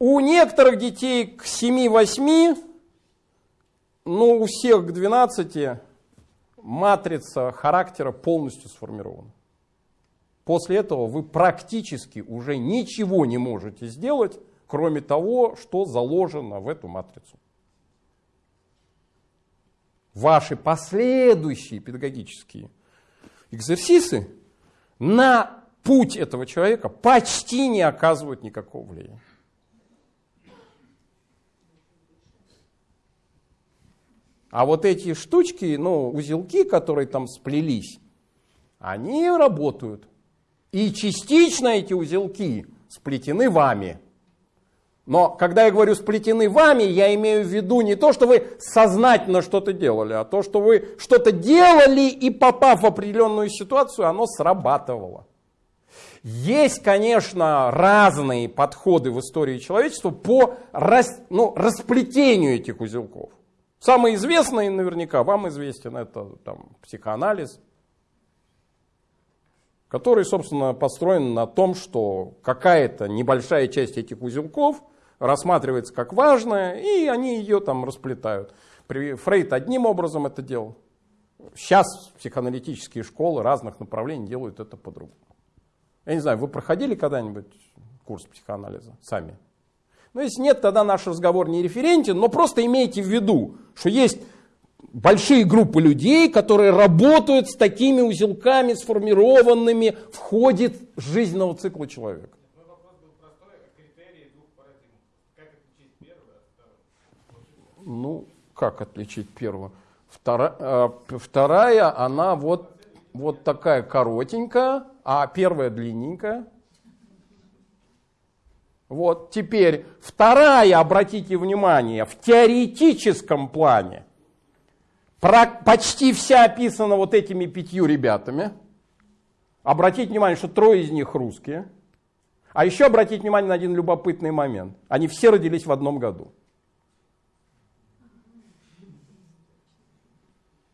у некоторых детей к 7-8, ну у всех к 12 матрица характера полностью сформирована. После этого вы практически уже ничего не можете сделать, кроме того, что заложено в эту матрицу. Ваши последующие педагогические экзерсисы на путь этого человека почти не оказывают никакого влияния. А вот эти штучки, ну, узелки, которые там сплелись, они работают. И частично эти узелки сплетены вами. Но когда я говорю сплетены вами, я имею в виду не то, что вы сознательно что-то делали, а то, что вы что-то делали и попав в определенную ситуацию, оно срабатывало. Есть, конечно, разные подходы в истории человечества по рас, ну, расплетению этих узелков. Самый известный наверняка вам известен это там, психоанализ, который, собственно, построен на том, что какая-то небольшая часть этих узелков рассматривается как важная, и они ее там расплетают. Фрейд одним образом это делал. Сейчас психоаналитические школы разных направлений делают это по-другому. Я не знаю, вы проходили когда-нибудь курс психоанализа сами? Ну, если нет, тогда наш разговор не референтен, но просто имейте в виду, что есть большие группы людей, которые работают с такими узелками, сформированными в ходе жизненного цикла человека. Второй? Ну, как отличить первую? Втора- э, вторая, она вот, вот такая коротенькая, а первая длинненькая. Вот, теперь вторая, обратите внимание, в теоретическом плане почти вся описана вот этими пятью ребятами. Обратите внимание, что трое из них русские. А еще обратите внимание на один любопытный момент. Они все родились в одном году.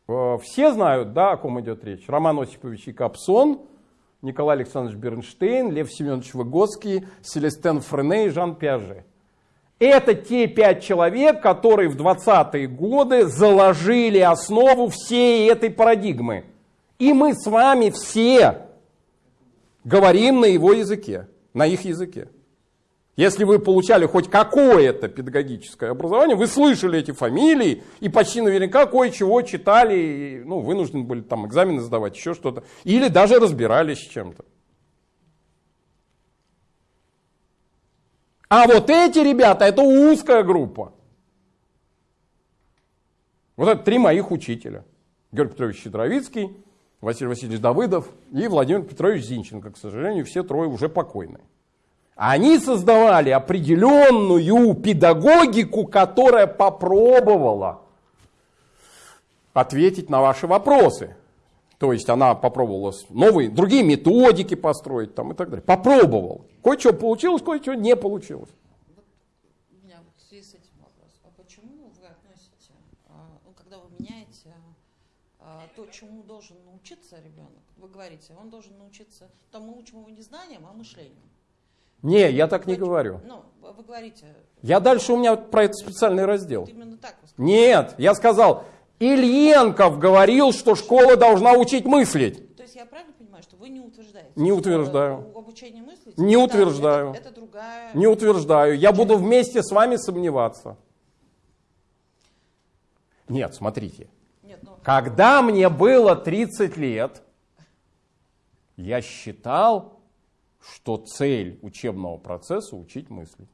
Э, Все знают, да, о ком идет речь. Роман Осипович Якобсон, Николай Александрович Бернштейн, Лев Семенович Выгодский, Селестен Френе и Жан Пиаже. Это те пять человек, которые в 20-е годы заложили основу всей этой парадигмы. И мы с вами все говорим на его языке, на их языке. Если вы получали хоть какое-то педагогическое образование, вы слышали эти фамилии и почти наверняка кое-чего читали, ну, вынуждены были там экзамены сдавать, еще что-то, или даже разбирались с чем-то. А вот эти ребята, это узкая группа. Вот это три моих учителя. Георгий Петрович Щедровицкий, Василий Васильевич Давыдов и Владимир Петрович Зинченко. К сожалению, все трое уже покойные. Они создавали определенную педагогику, которая попробовала ответить на ваши вопросы. То есть она попробовала новые, другие методики построить там, и так далее. Попробовал. Кое-что получилось, кое-что не получилось. У меня в связи с этим вопрос. А почему вы относите, а, ну, когда вы меняете а, то, чему должен научиться ребенок, вы говорите, он должен научиться, то мы его не знанием, а мышлением. Не, я так не говорю. Ну, вы говорите, Я дальше у меня про это специальный раздел. именно так вы сказали. Нет, я сказал, Ильенков говорил, что школа должна учить мыслить. То есть я правильно понимаю, что вы не утверждаете? Не утверждаю. Обучение мыслить? Не это- утверждаю. Это, это другая... Не утверждаю. Я буду вместе с вами сомневаться. Нет, смотрите. Нет, ну, Когда мне было 30 лет, я считал, что цель учебного процесса учить мыслить.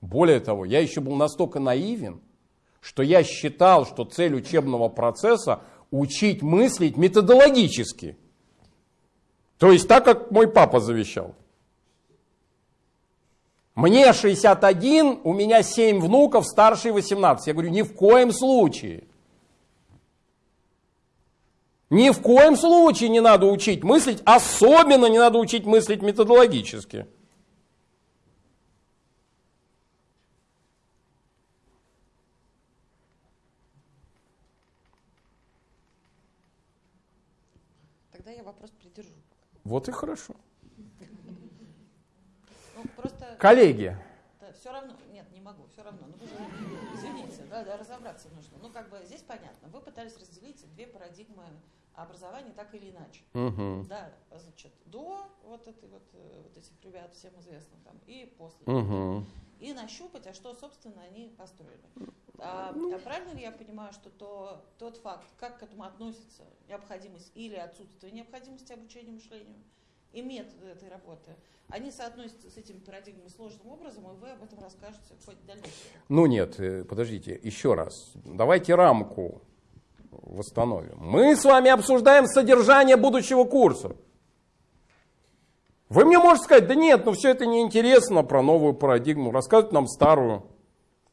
Более того, я еще был настолько наивен, что я считал, что цель учебного процесса учить мыслить методологически. То есть так, как мой папа завещал. Мне 61, у меня 7 внуков, старший 18. Я говорю, ни в коем случае. Ни в коем случае не надо учить мыслить, особенно не надо учить мыслить методологически. тогда я вопрос придержу. Вот и хорошо. Ну. Коллеги, все равно, нет, не могу, все равно. Ну, извините, да, да, разобраться нужно. Ну, как бы здесь понятно. Вы пытались разделить две парадигмы образования так или иначе. Мгм. Да, значит, до вот, этой вот, э, вот этих ребят всем известных там и после. Мгм. И нащупать, а что, собственно, они построили. А, Ну. а правильно ли я понимаю, что то, тот факт, как к этому относится необходимость или отсутствие необходимости обучения мышлению и методы этой работы, они соотносятся с этими парадигмами сложным образом, и вы об этом расскажете в ходе дальнейшего. Ну нет, э, подождите, еще раз. Давайте рамку восстановим. Мы с вами обсуждаем содержание будущего курса. Вы мне можете сказать, да нет, ну все это неинтересно про новую парадигму. Рассказывать нам старую.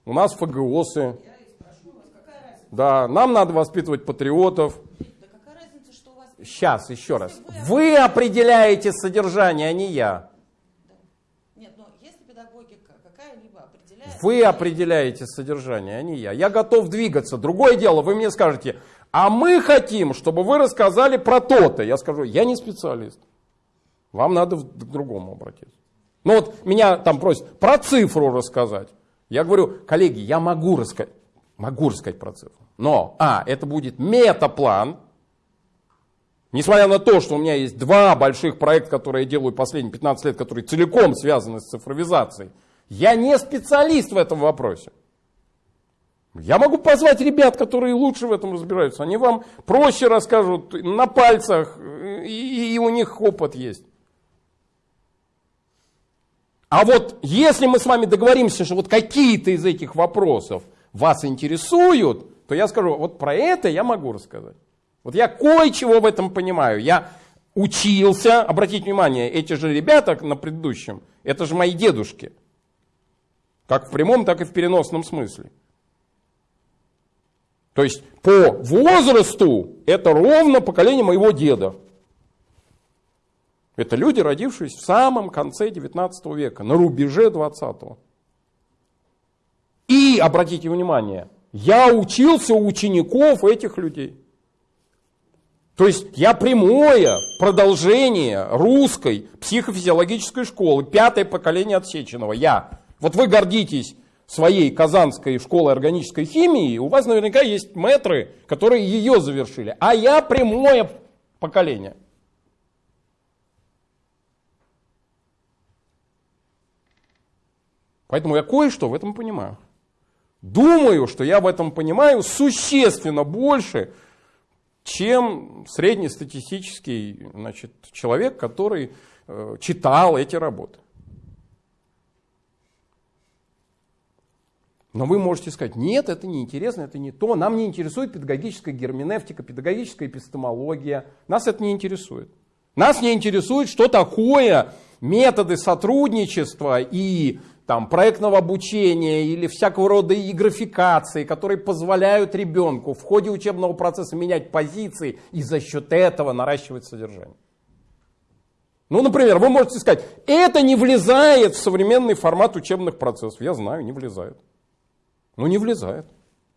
У нас ФГОСы. Я и спрошу вас, какая разница? Да, нам надо воспитывать патриотов. Да какая разница, что у вас... Сейчас, еще раз. Вы определяете содержание, а не я. Нет, но если педагогика какая-либо определяет... Вы определяете содержание, а не я. Я готов двигаться. Другое дело, вы мне скажете, а мы хотим, чтобы вы рассказали про то-то. Я скажу, я не специалист. Вам надо к другому обратиться. Ну вот меня там просят про цифру рассказать. Я говорю, коллеги, я могу рассказать, могу рассказать про цифру. Но, а, это будет метаплан, Несмотря на то, что у меня есть два больших проекта, которые я делаю последние 15 лет, которые целиком связаны с цифровизацией, я не специалист в этом вопросе. Я могу позвать ребят, которые лучше в этом разбираются. Они вам проще расскажут на пальцах, и, и у них опыт есть. А вот если мы с вами договоримся, что вот какие-то из этих вопросов вас интересуют, то я скажу, вот про это я могу рассказать. Вот я кое-чего в этом понимаю. Я учился, обратите внимание, эти же ребята на предыдущем, это же мои дедушки. Как в прямом, так и в переносном смысле. То есть по возрасту это ровно поколение моего деда. Это люди, родившиеся в самом конце 19 века, на рубеже 20 -го. И, обратите внимание, я учился у учеников этих людей. То есть я прямое продолжение русской психофизиологической школы, пятое поколение отсеченного, я. Вот вы гордитесь своей Казанской школой органической химии, у вас наверняка есть метры, которые ее завершили, а я прямое поколение. Поэтому я кое-что в этом понимаю. Думаю, что я в этом понимаю существенно больше, чем среднестатистический значит, человек, который э, читал эти работы. Но вы можете сказать, нет, это не интересно, это не то, нам не интересует педагогическая герменевтика, педагогическая эпистемология, нас это не интересует. Нас не интересует, что такое методы сотрудничества и там, проектного обучения или всякого рода и графикации, которые позволяют ребенку в ходе учебного процесса менять позиции и за счет этого наращивать содержание. Ну, например, вы можете сказать, это не влезает в современный формат учебных процессов. Я знаю, не влезает. Ну, не влезает.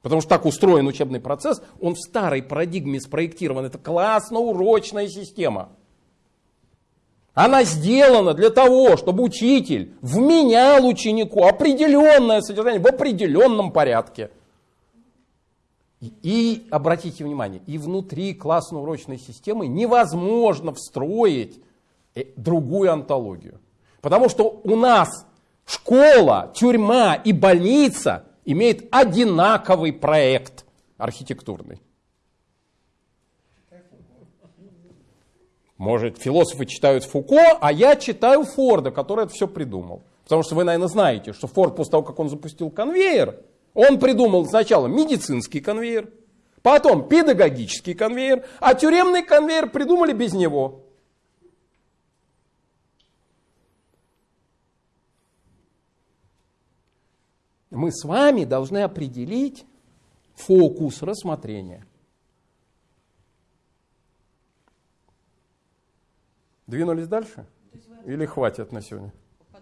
Потому что так устроен учебный процесс, он в старой парадигме спроектирован. Это классно-урочная система. Она сделана для того, чтобы учитель вменял ученику определенное содержание в определенном порядке. И, обратите внимание, и внутри классно-урочной системы невозможно встроить э, другую антологию. Потому что у нас школа, тюрьма и больница имеют одинаковый проект архитектурный. Может, философы читают Фуко, а я читаю Форда, который это все придумал. Потому что вы, наверное, знаете, что Форд после того, как он запустил конвейер, он придумал сначала медицинский конвейер, потом педагогический конвейер, а тюремный конвейер придумали без него. Мы с вами должны определить фокус рассмотрения. Двинулись дальше? Или хватит на сегодня? То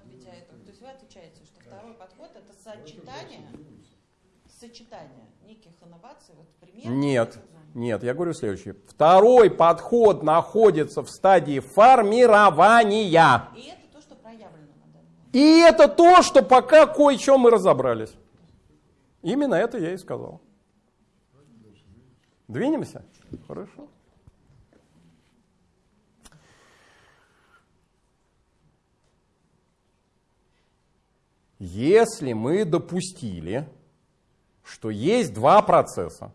есть вы отвечаете, что второй подход это сочетание, сочетание неких инноваций, вот пример. Нет, нет, я говорю следующее. Второй подход находится в стадии формирования. И это то, что проявлено на данный момент. И это то, что пока кое-что мы разобрались. Именно это я и сказал. Двинемся? Хорошо. Если мы допустили, что есть два процесса,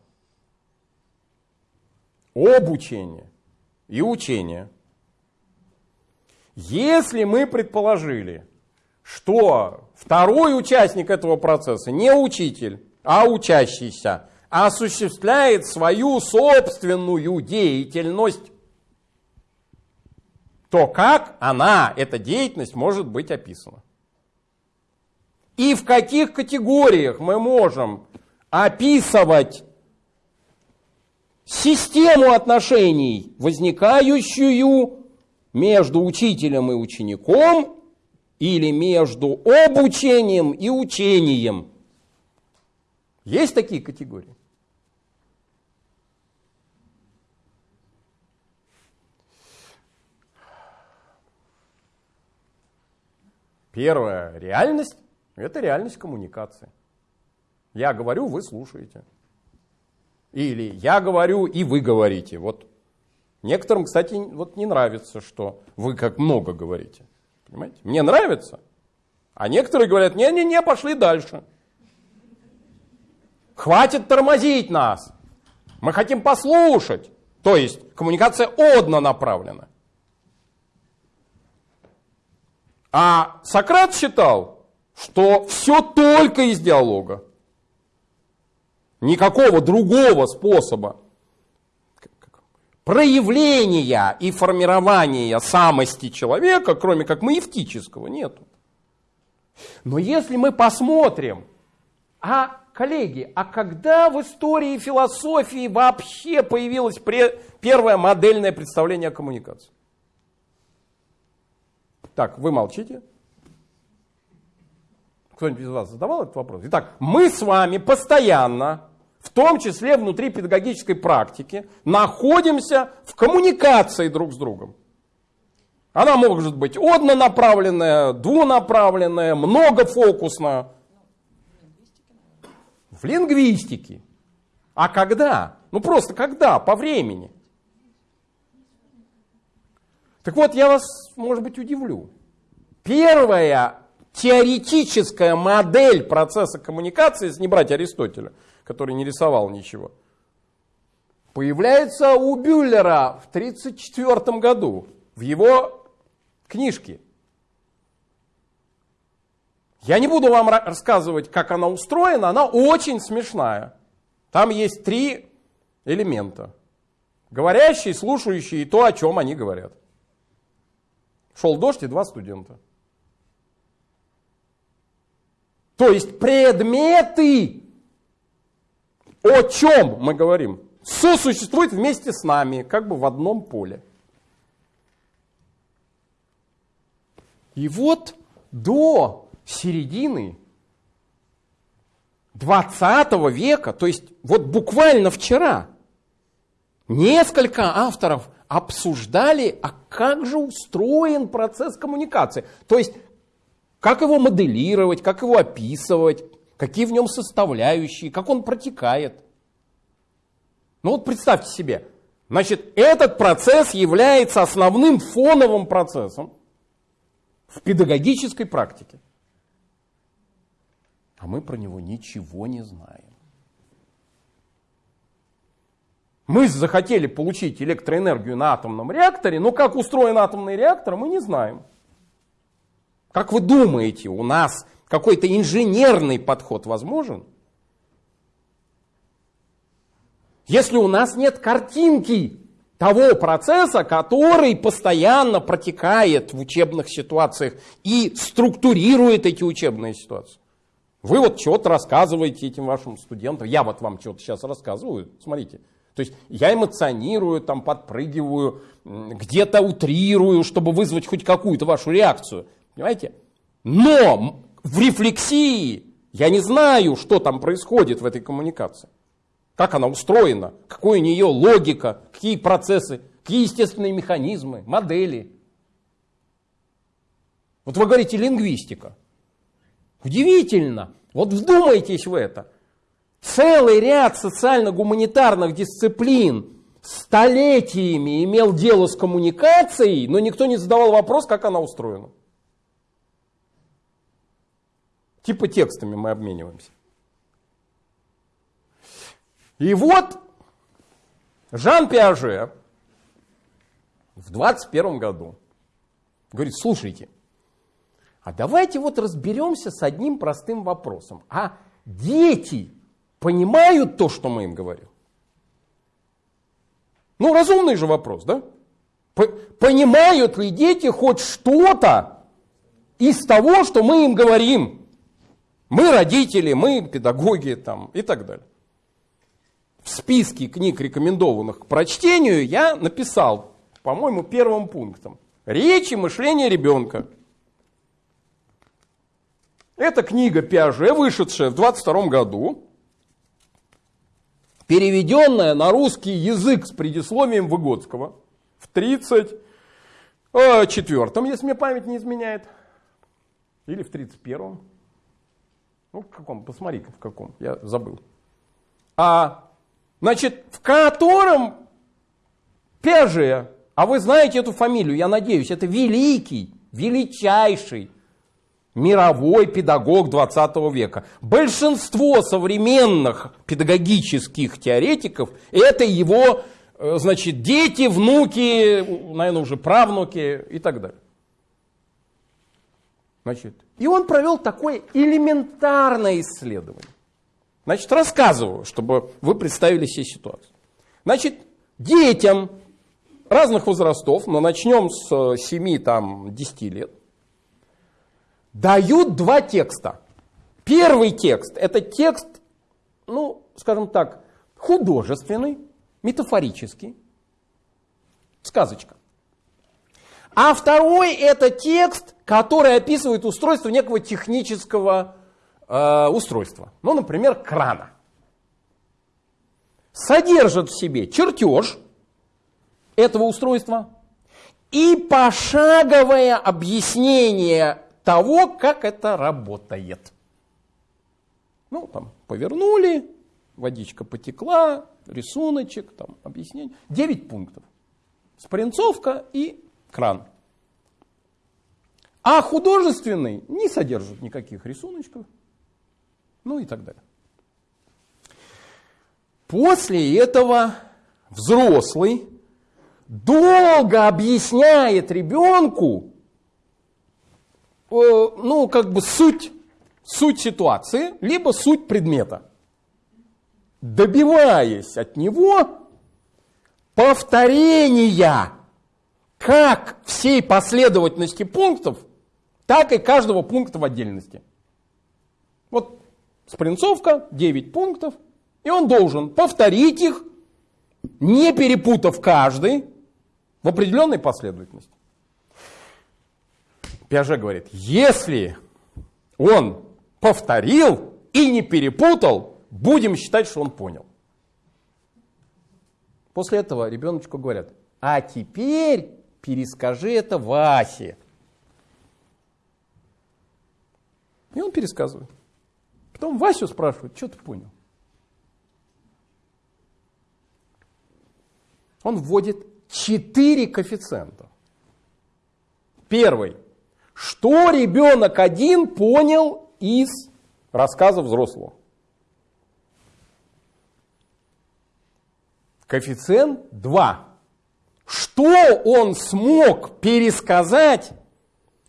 обучение и учение, если мы предположили, что второй участник этого процесса не учитель, а учащийся, осуществляет свою собственную деятельность, то как она, эта деятельность, может быть описана? И в каких категориях мы можем описывать систему отношений, возникающую между учителем и учеником, или между обучением и учением. Есть такие категории? Первая реальность – это реальность коммуникации. Я говорю, вы слушаете. Или я говорю, и вы говорите. Вот некоторым, кстати, вот не нравится, что вы как много говорите. Понимаете? Мне нравится. А некоторые говорят, не-не-не, пошли дальше. Хватит тормозить нас. Мы хотим послушать. То есть коммуникация однонаправлена. А Сократ считал, что все только из диалога. Никакого другого способа проявления и формирования самости человека, кроме как маевтического, нету. Но если мы посмотрим, а, коллеги, а когда в истории философии вообще появилось первое модельное представление о коммуникации? Так, вы молчите. Кто-нибудь из вас задавал этот вопрос? Итак, мы с вами постоянно, в том числе внутри педагогической практики, находимся в коммуникации друг с другом. Она может быть однонаправленная, двунаправленная, многофокусная. В лингвистике. А когда? Ну просто когда? По времени. Так вот, я вас, может быть, удивлю. Первая теоретическая модель процесса коммуникации, если не брать Аристотеля, который не рисовал ничего, появляется у Бюллера в 1934 году в его книжке. Я не буду вам рассказывать, как она устроена, она очень смешная. Там есть три элемента. Говорящий, слушающий и то, о чем они говорят. Шел дождь и два студента. То есть предметы, о чем мы говорим, сосуществуют вместе с нами, как бы в одном поле. И вот до середины 20 века, то есть вот буквально вчера, несколько авторов обсуждали, а как же устроен процесс коммуникации. То есть, как его моделировать, как его описывать, какие в нем составляющие, как он протекает. Ну вот представьте себе, значит, этот процесс является основным фоновым процессом в педагогической практике. А мы про него ничего не знаем. Мы захотели получить электроэнергию на атомном реакторе, но как устроен атомный реактор, мы не знаем. Как вы думаете, у нас какой-то инженерный подход возможен? Если у нас нет картинки того процесса, который постоянно протекает в учебных ситуациях и структурирует эти учебные ситуации. Вы вот что-то рассказываете этим вашим студентам, я вот вам что-то сейчас рассказываю, смотрите, то есть я эмоционирую, там, подпрыгиваю, где-то утрирую, чтобы вызвать хоть какую-то вашу реакцию. Понимаете? Но в рефлексии я не знаю, что там происходит в этой коммуникации. Как она устроена, какая у нее логика, какие процессы, какие естественные механизмы, модели. Вот вы говорите лингвистика. Удивительно. Вот вдумайтесь в это целый ряд социально-гуманитарных дисциплин столетиями имел дело с коммуникацией, но никто не задавал вопрос, как она устроена. Типа текстами мы обмениваемся. И вот Жан Пиаже в 21 году говорит, слушайте, а давайте вот разберемся с одним простым вопросом. А дети понимают то, что мы им говорим? Ну, разумный же вопрос, да? Понимают ли дети хоть что-то из того, что мы им говорим? Мы родители, мы педагоги там, и так далее. В списке книг, рекомендованных к прочтению, я написал, по-моему, первым пунктом. Речь и мышление ребенка. Это книга Пиаже, вышедшая в 22 году, переведенная на русский язык с предисловием Выгодского в 34-м, если мне память не изменяет, или в 31-м. Ну, в каком? Посмотри-ка, в каком. Я забыл. А, значит, в котором Пиаже, а вы знаете эту фамилию, я надеюсь, это великий, величайший мировой педагог 20 века. Большинство современных педагогических теоретиков это его э, значит, дети, внуки, наверное, уже правнуки и так далее. Значит, и он провел такое элементарное исследование. Значит, рассказываю, чтобы вы представили себе ситуацию. Значит, детям разных возрастов, но начнем с 7-10 лет, дают два текста. Первый текст – это текст, ну, скажем так, художественный, метафорический, сказочка. А второй – это текст, который описывает устройство некого технического э, устройства. Ну, например, крана. Содержит в себе чертеж этого устройства и пошаговое объяснение того, как это работает. Ну, там, повернули, водичка потекла, рисуночек, там, объяснение. Девять пунктов. Спринцовка и кран. А художественный не содержит никаких рисуночков. Ну и так далее. После этого взрослый долго объясняет ребенку, Э, ну, как бы суть, суть ситуации, либо суть предмета. Добиваясь от него повторения как всей последовательности пунктов, так и каждого пункта в отдельности. Вот спринцовка, 9 пунктов, и он должен повторить их, не перепутав каждый в определенной последовательности. Пиаже говорит, если он повторил и не перепутал, будем считать, что он понял. После этого ребеночку говорят, а теперь перескажи это Васе. И он пересказывает. Потом Васю спрашивают, что ты понял? Он вводит четыре коэффициента. Первый что ребенок один понял из рассказа взрослого? Коэффициент 2. Что он смог пересказать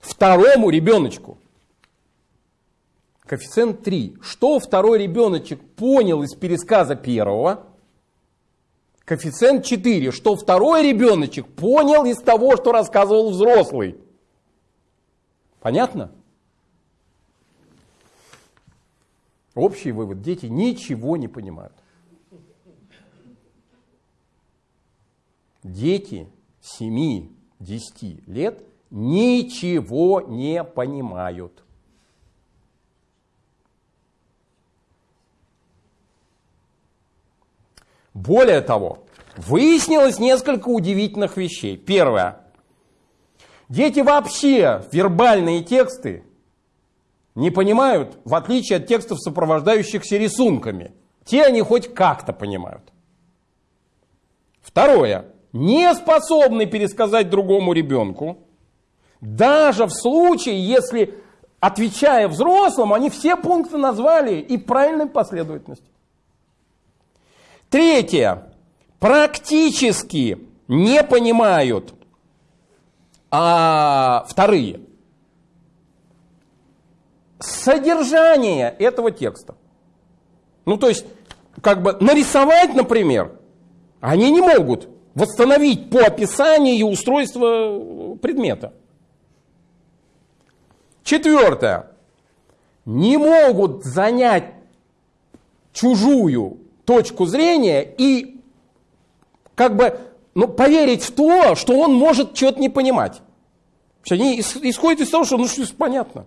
второму ребеночку? Коэффициент 3. Что второй ребеночек понял из пересказа первого? Коэффициент 4. Что второй ребеночек понял из того, что рассказывал взрослый? Понятно? Общий вывод. Дети ничего не понимают. Дети 7-10 лет ничего не понимают. Более того, выяснилось несколько удивительных вещей. Первое. Дети вообще вербальные тексты не понимают, в отличие от текстов, сопровождающихся рисунками. Те они хоть как-то понимают. Второе. Не способны пересказать другому ребенку, даже в случае, если, отвечая взрослым, они все пункты назвали и правильной последовательности. Третье. Практически не понимают а вторые. Содержание этого текста. Ну, то есть, как бы нарисовать, например, они не могут восстановить по описанию устройство предмета. Четвертое. Не могут занять чужую точку зрения и как бы ну, поверить в то, что он может что-то не понимать. Они исходят из того, что ну что понятно.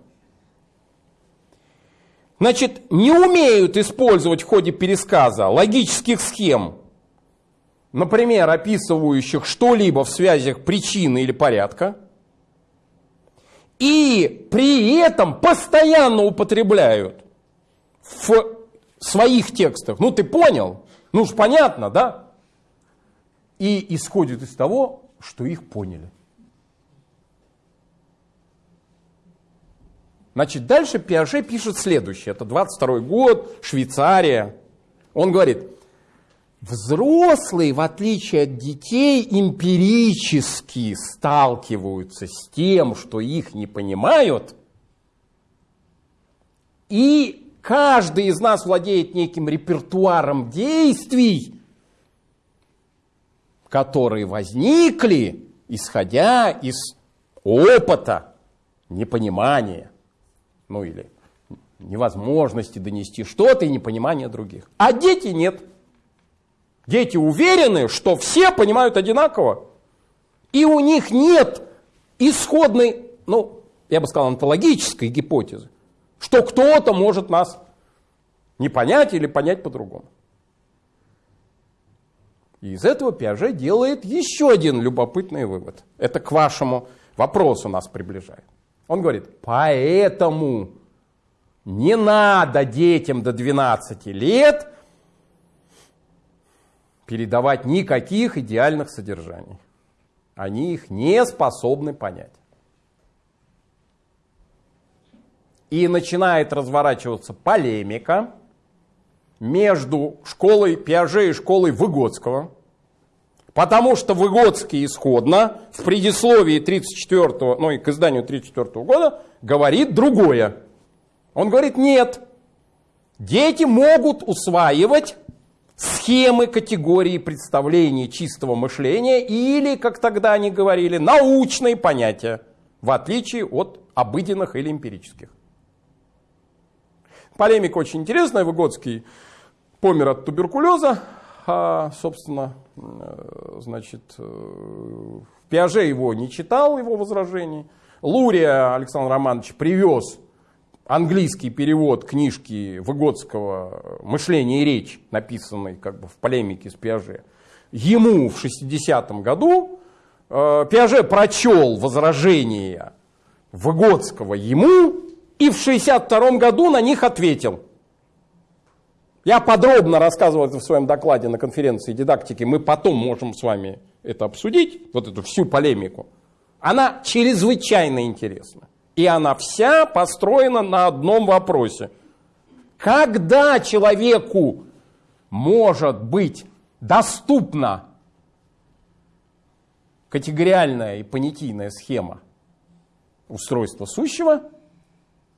значит, не умеют использовать в ходе пересказа логических схем, например, описывающих что-либо в связях причины или порядка, и при этом постоянно употребляют в своих текстах. Ну, ты понял? Ну уж понятно, да? И исходит из того, что их поняли. Значит, дальше Пиаже пишет следующее. Это 22 год, Швейцария. Он говорит, взрослые, в отличие от детей, эмпирически сталкиваются с тем, что их не понимают, и каждый из нас владеет неким репертуаром действий, которые возникли, исходя из опыта непонимания ну или невозможности донести что-то и непонимания других. А дети нет. Дети уверены, что все понимают одинаково. И у них нет исходной, ну, я бы сказал, онтологической гипотезы, что кто-то может нас не понять или понять по-другому. И из этого Пиаже делает еще один любопытный вывод. Это к вашему вопросу нас приближает. Он говорит, поэтому не надо детям до 12 лет передавать никаких идеальных содержаний. Они их не способны понять. И начинает разворачиваться полемика между школой Пиаже и школой Выгодского – Потому что Выгодский исходно в предисловии 34 ну и к изданию 34 года говорит другое. Он говорит, нет, дети могут усваивать схемы, категории, представлений чистого мышления или, как тогда они говорили, научные понятия, в отличие от обыденных или эмпирических. Полемика очень интересная. Выгодский помер от туберкулеза, а, собственно, э, значит, э, Пиаже его не читал, его возражений. Лурия Александр Романович привез английский перевод книжки Выгодского «Мышление и речь», написанной как бы в полемике с Пиаже, ему в 60-м году. Э, Пиаже прочел возражения Выгодского ему и в 62-м году на них ответил – я подробно рассказывал это в своем докладе на конференции дидактики. Мы потом можем с вами это обсудить, вот эту всю полемику. Она чрезвычайно интересна. И она вся построена на одном вопросе. Когда человеку может быть доступна категориальная и понятийная схема устройства сущего,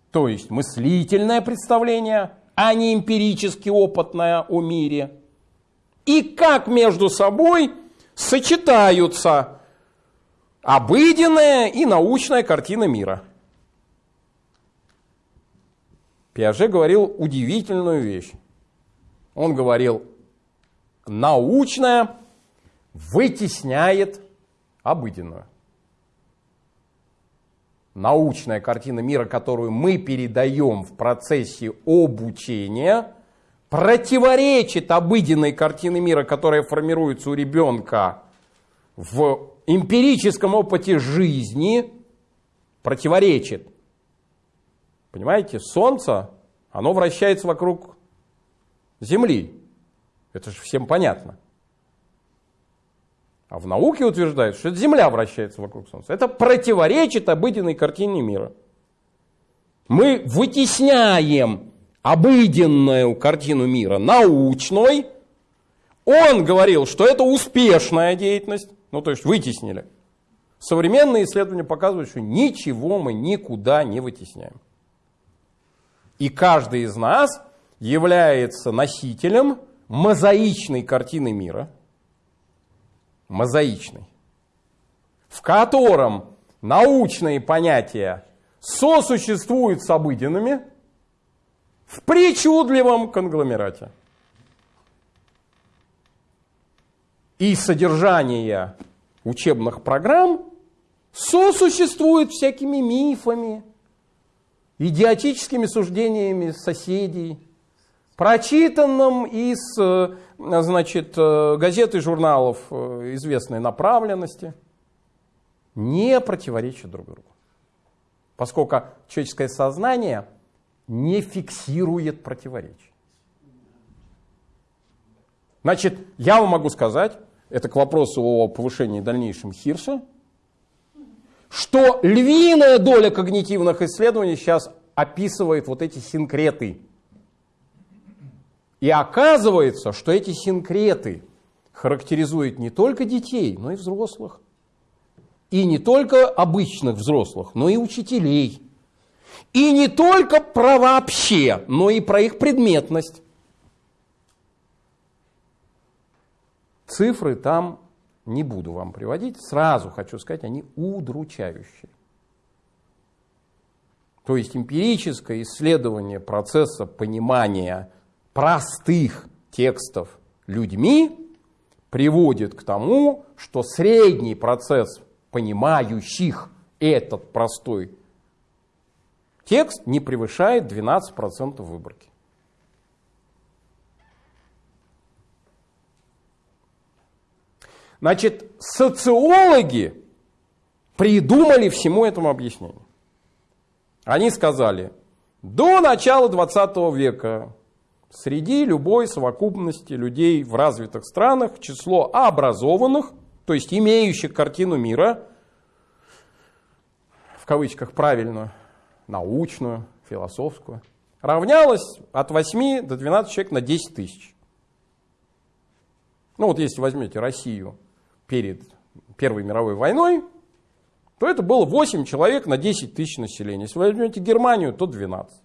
то есть мыслительное представление а не эмпирически опытная о мире. И как между собой сочетаются обыденная и научная картина мира. Пиаже говорил удивительную вещь. Он говорил, научная вытесняет обыденную научная картина мира, которую мы передаем в процессе обучения, противоречит обыденной картине мира, которая формируется у ребенка в эмпирическом опыте жизни, противоречит. Понимаете, Солнце, оно вращается вокруг Земли. Это же всем понятно. А в науке утверждают, что Земля вращается вокруг Солнца. Это противоречит обыденной картине мира. Мы вытесняем обыденную картину мира научной. Он говорил, что это успешная деятельность. Ну, то есть вытеснили. Современные исследования показывают, что ничего мы никуда не вытесняем. И каждый из нас является носителем мозаичной картины мира – мозаичный, в котором научные понятия сосуществуют с обыденными в причудливом конгломерате. И содержание учебных программ сосуществует всякими мифами, идиотическими суждениями соседей, прочитанным из э, значит, э, газет и журналов э, известной направленности, не противоречат друг другу. Поскольку человеческое сознание не фиксирует противоречий. Значит, я вам могу сказать, это к вопросу о повышении дальнейшем Хирша, что львиная доля когнитивных исследований сейчас описывает вот эти синкреты. И оказывается, что эти синкреты характеризуют не только детей, но и взрослых. И не только обычных взрослых, но и учителей. И не только про вообще, но и про их предметность. Цифры там не буду вам приводить, сразу хочу сказать, они удручающие. То есть эмпирическое исследование процесса понимания простых текстов людьми приводит к тому, что средний процесс понимающих этот простой текст не превышает 12% выборки. Значит, социологи придумали всему этому объяснение. Они сказали, до начала 20 века среди любой совокупности людей в развитых странах число образованных, то есть имеющих картину мира, в кавычках правильную, научную, философскую, равнялось от 8 до 12 человек на 10 тысяч. Ну вот если возьмете Россию перед Первой мировой войной, то это было 8 человек на 10 тысяч населения. Если вы возьмете Германию, то 12.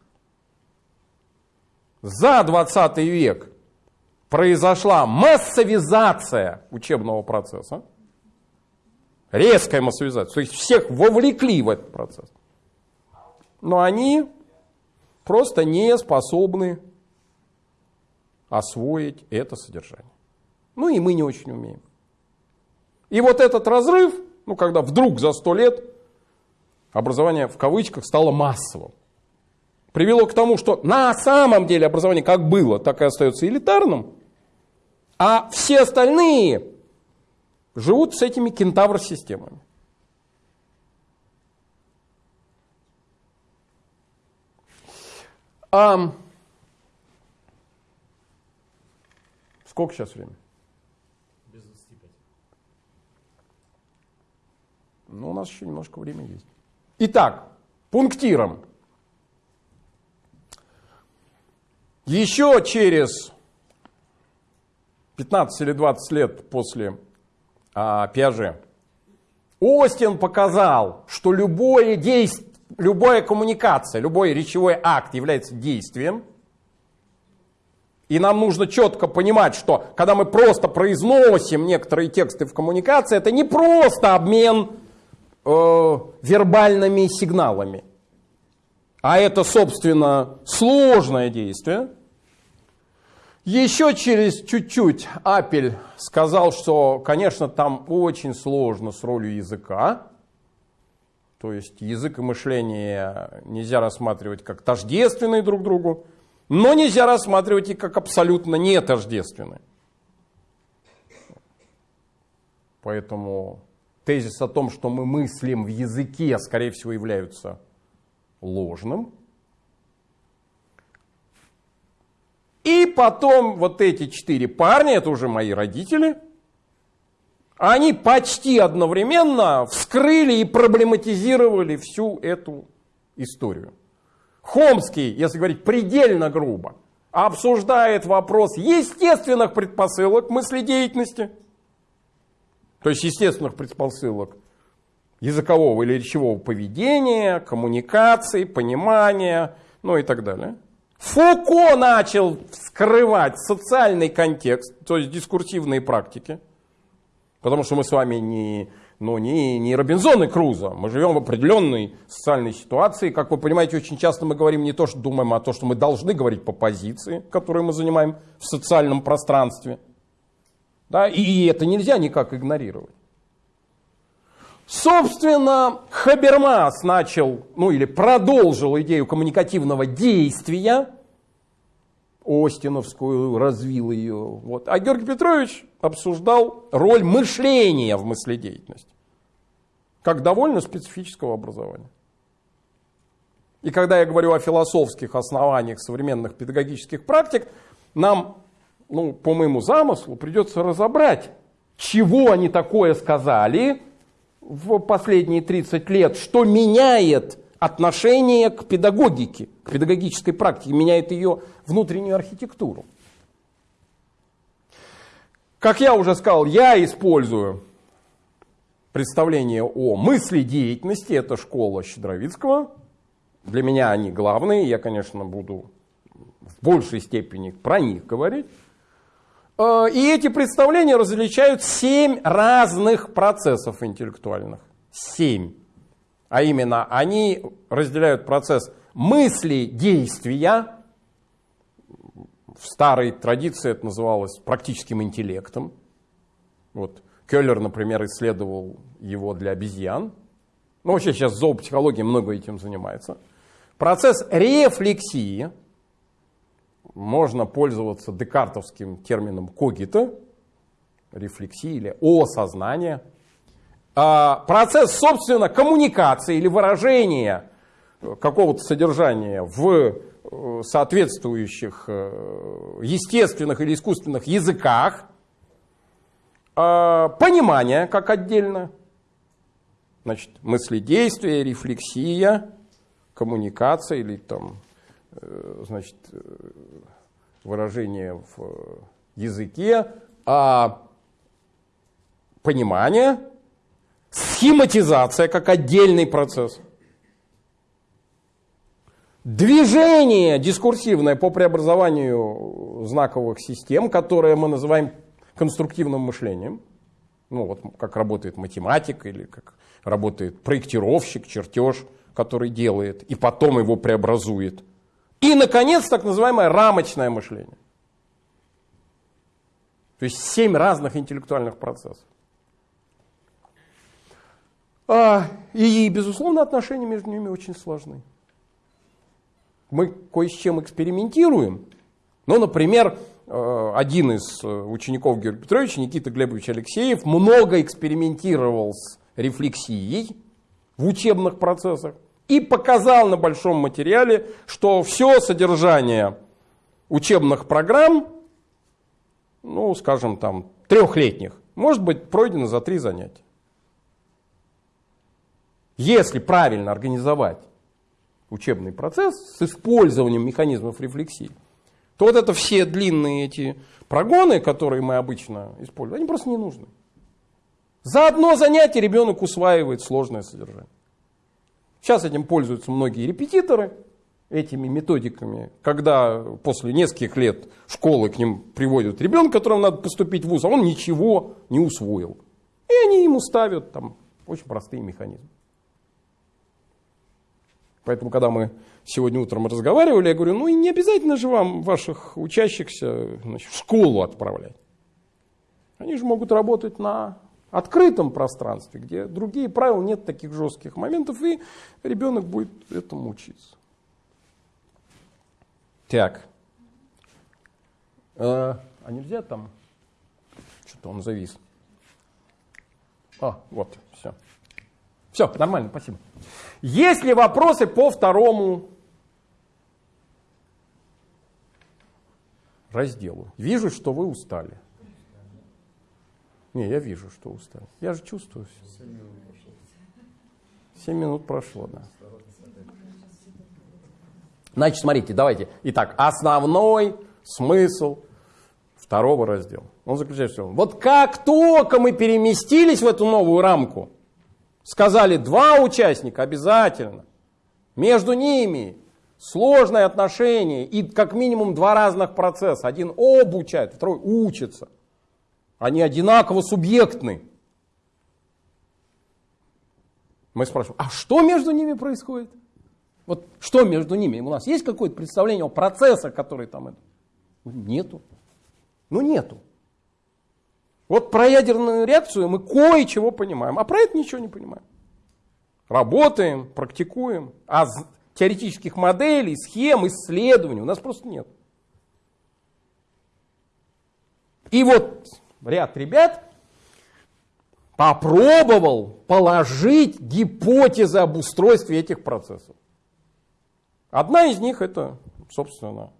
За 20 век произошла массовизация учебного процесса, резкая массовизация, то есть всех вовлекли в этот процесс. Но они просто не способны освоить это содержание. Ну и мы не очень умеем. И вот этот разрыв, ну когда вдруг за сто лет образование в кавычках стало массовым, привело к тому, что на самом деле образование как было, так и остается элитарным, а все остальные живут с этими кентавр-системами. А... Сколько сейчас времени? Но у нас еще немножко времени есть. Итак, пунктиром. Еще через 15 или 20 лет после а, Пиаже Остин показал, что любое действие, любая коммуникация, любой речевой акт является действием. И нам нужно четко понимать, что когда мы просто произносим некоторые тексты в коммуникации, это не просто обмен э, вербальными сигналами. А это, собственно, сложное действие. Еще через чуть-чуть Апель сказал, что, конечно, там очень сложно с ролью языка. То есть язык и мышление нельзя рассматривать как тождественные друг другу, но нельзя рассматривать и как абсолютно не тождественные. Поэтому тезис о том, что мы мыслим в языке, скорее всего, являются ложным. И потом вот эти четыре парня, это уже мои родители, они почти одновременно вскрыли и проблематизировали всю эту историю. Хомский, если говорить предельно грубо, обсуждает вопрос естественных предпосылок мыследеятельности – то есть естественных предпосылок языкового или речевого поведения, коммуникации, понимания, ну и так далее. Фуко начал вскрывать социальный контекст, то есть дискурсивные практики, потому что мы с вами не, ну, не, не Робинзон и Крузо, мы живем в определенной социальной ситуации. Как вы понимаете, очень часто мы говорим не то, что думаем, а то, что мы должны говорить по позиции, которую мы занимаем в социальном пространстве – да, и это нельзя никак игнорировать. Собственно, Хабермас начал, ну или продолжил идею коммуникативного действия, Остиновскую развил ее. Вот. А Георгий Петрович обсуждал роль мышления в мыследеятельности, как довольно специфического образования. И когда я говорю о философских основаниях современных педагогических практик, нам, ну, по моему замыслу, придется разобрать, чего они такое сказали в последние 30 лет, что меняет отношение к педагогике, к педагогической практике, меняет ее внутреннюю архитектуру. Как я уже сказал, я использую представление о мысли деятельности, это школа Щедровицкого. Для меня они главные, я, конечно, буду в большей степени про них говорить. Э, и эти представления различают семь разных процессов интеллектуальных. Семь. А именно, они разделяют процесс мысли, действия. В старой традиции это называлось практическим интеллектом. Вот Келлер, например, исследовал его для обезьян. Ну, вообще сейчас зоопсихология много этим занимается. Процесс рефлексии – можно пользоваться декартовским термином когита, рефлексии или осознание. А процесс, собственно, коммуникации или выражения какого-то содержания в э, соответствующих э, естественных или искусственных языках, а, понимание как отдельно, значит, мыследействие, рефлексия, коммуникация или там значит, э, выражение в э, языке, а понимание, схематизация как отдельный процесс. Движение дискурсивное по преобразованию знаковых систем, которое мы называем конструктивным мышлением. Ну вот как работает математик или как работает проектировщик, чертеж, который делает и потом его преобразует – и, наконец, так называемое рамочное мышление. То есть семь разных интеллектуальных процессов. А, и, безусловно, отношения между ними очень сложны. Мы кое с чем экспериментируем. Ну, например, э, один из э, учеников Георгия Петровича, Никита Глебович Алексеев, много экспериментировал с рефлексией в учебных процессах и показал на большом материале, что все содержание учебных программ, ну, скажем, там, трехлетних, может быть пройдено за три занятия. Если правильно организовать учебный процесс с использованием механизмов рефлексии, то вот это все длинные эти прогоны, которые мы обычно используем, они просто не нужны. За одно занятие ребенок усваивает сложное содержание. Сейчас этим пользуются многие репетиторы, этими методиками, когда после нескольких лет школы к ним приводят ребенка, которому надо поступить в ВУЗ, а он ничего не усвоил. И они ему ставят там очень простые механизмы. Поэтому, когда мы сегодня утром разговаривали, я говорю, ну и не обязательно же вам ваших учащихся значит, в школу отправлять. Они же могут работать на открытом пространстве, где другие правила, нет таких жестких моментов, и ребенок будет этому учиться. Так. А, а нельзя там? Что-то он завис. А, вот, все. Все, нормально, спасибо. Есть ли вопросы по второму разделу? Вижу, что вы устали. Не, я вижу, что устали. Я же чувствую все. Семь минут прошло, да. Значит, смотрите, давайте. Итак, основной смысл второго раздела. Он заключается в том, вот как только мы переместились в эту новую рамку, сказали два участника обязательно, между ними сложные отношения и как минимум два разных процесса. Один обучает, второй учится. Они одинаково субъектны. Мы спрашиваем, а что между ними происходит? Вот что между ними? У нас есть какое-то представление о процессах, которые там... Нету. Ну нету. Вот про ядерную реакцию мы кое-чего понимаем, а про это ничего не понимаем. Работаем, практикуем, а теоретических моделей, схем, исследований у нас просто нет. И вот ряд ребят попробовал положить гипотезы об устройстве этих процессов. Одна из них это, собственно,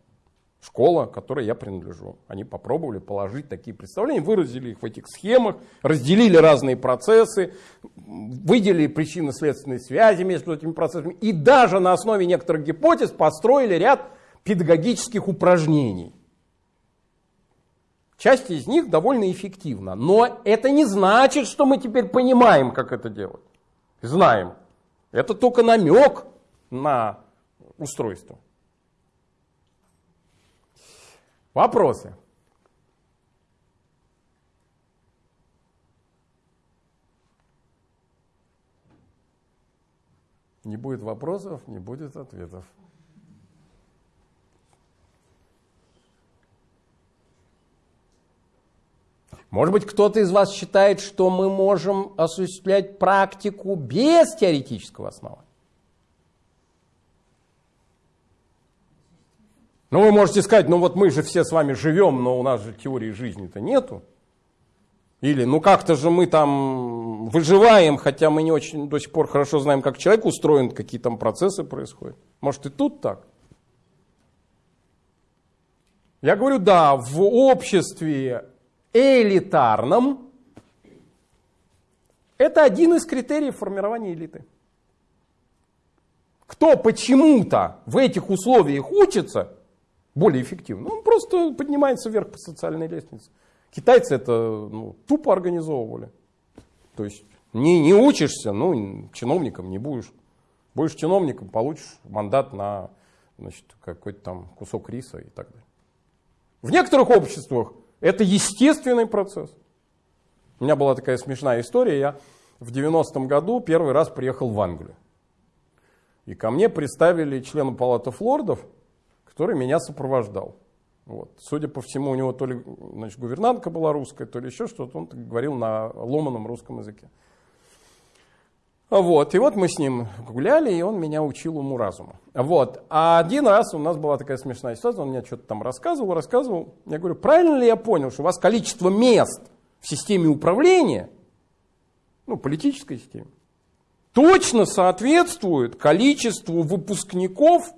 школа, которой я принадлежу. Они попробовали положить такие представления, выразили их в этих схемах, разделили разные процессы, выделили причинно-следственные связи между этими процессами и даже на основе некоторых гипотез построили ряд педагогических упражнений. Часть из них довольно эффективна, но это не значит, что мы теперь понимаем, как это делать. Знаем. Это только намек на устройство. Вопросы? Не будет вопросов, не будет ответов. Может быть, кто-то из вас считает, что мы можем осуществлять практику без теоретического основания? Ну, вы можете сказать, ну вот мы же все с вами живем, но у нас же теории жизни-то нету. Или, ну как-то же мы там выживаем, хотя мы не очень до сих пор хорошо знаем, как человек устроен, какие там процессы происходят. Может и тут так? Я говорю, да, в обществе элитарном это один из критериев формирования элиты. Кто почему-то в этих условиях учится более эффективно, он просто поднимается вверх по социальной лестнице. Китайцы это ну, тупо организовывали. То есть не, не учишься, ну, чиновником не будешь. Будешь чиновником, получишь мандат на какой-то там кусок риса и так далее. В некоторых обществах это естественный процесс. У меня была такая смешная история. Я в 90-м году первый раз приехал в Англию. И ко мне представили члена палаты флордов, который меня сопровождал. Вот. Судя по всему, у него то ли значит, гувернантка была русская, то ли еще что-то. Он говорил на ломаном русском языке. Вот. И вот мы с ним гуляли, и он меня учил уму разуму. Вот. А один раз у нас была такая смешная ситуация, он мне что-то там рассказывал, рассказывал. Я говорю, правильно ли я понял, что у вас количество мест в системе управления, ну, политической системе, точно соответствует количеству выпускников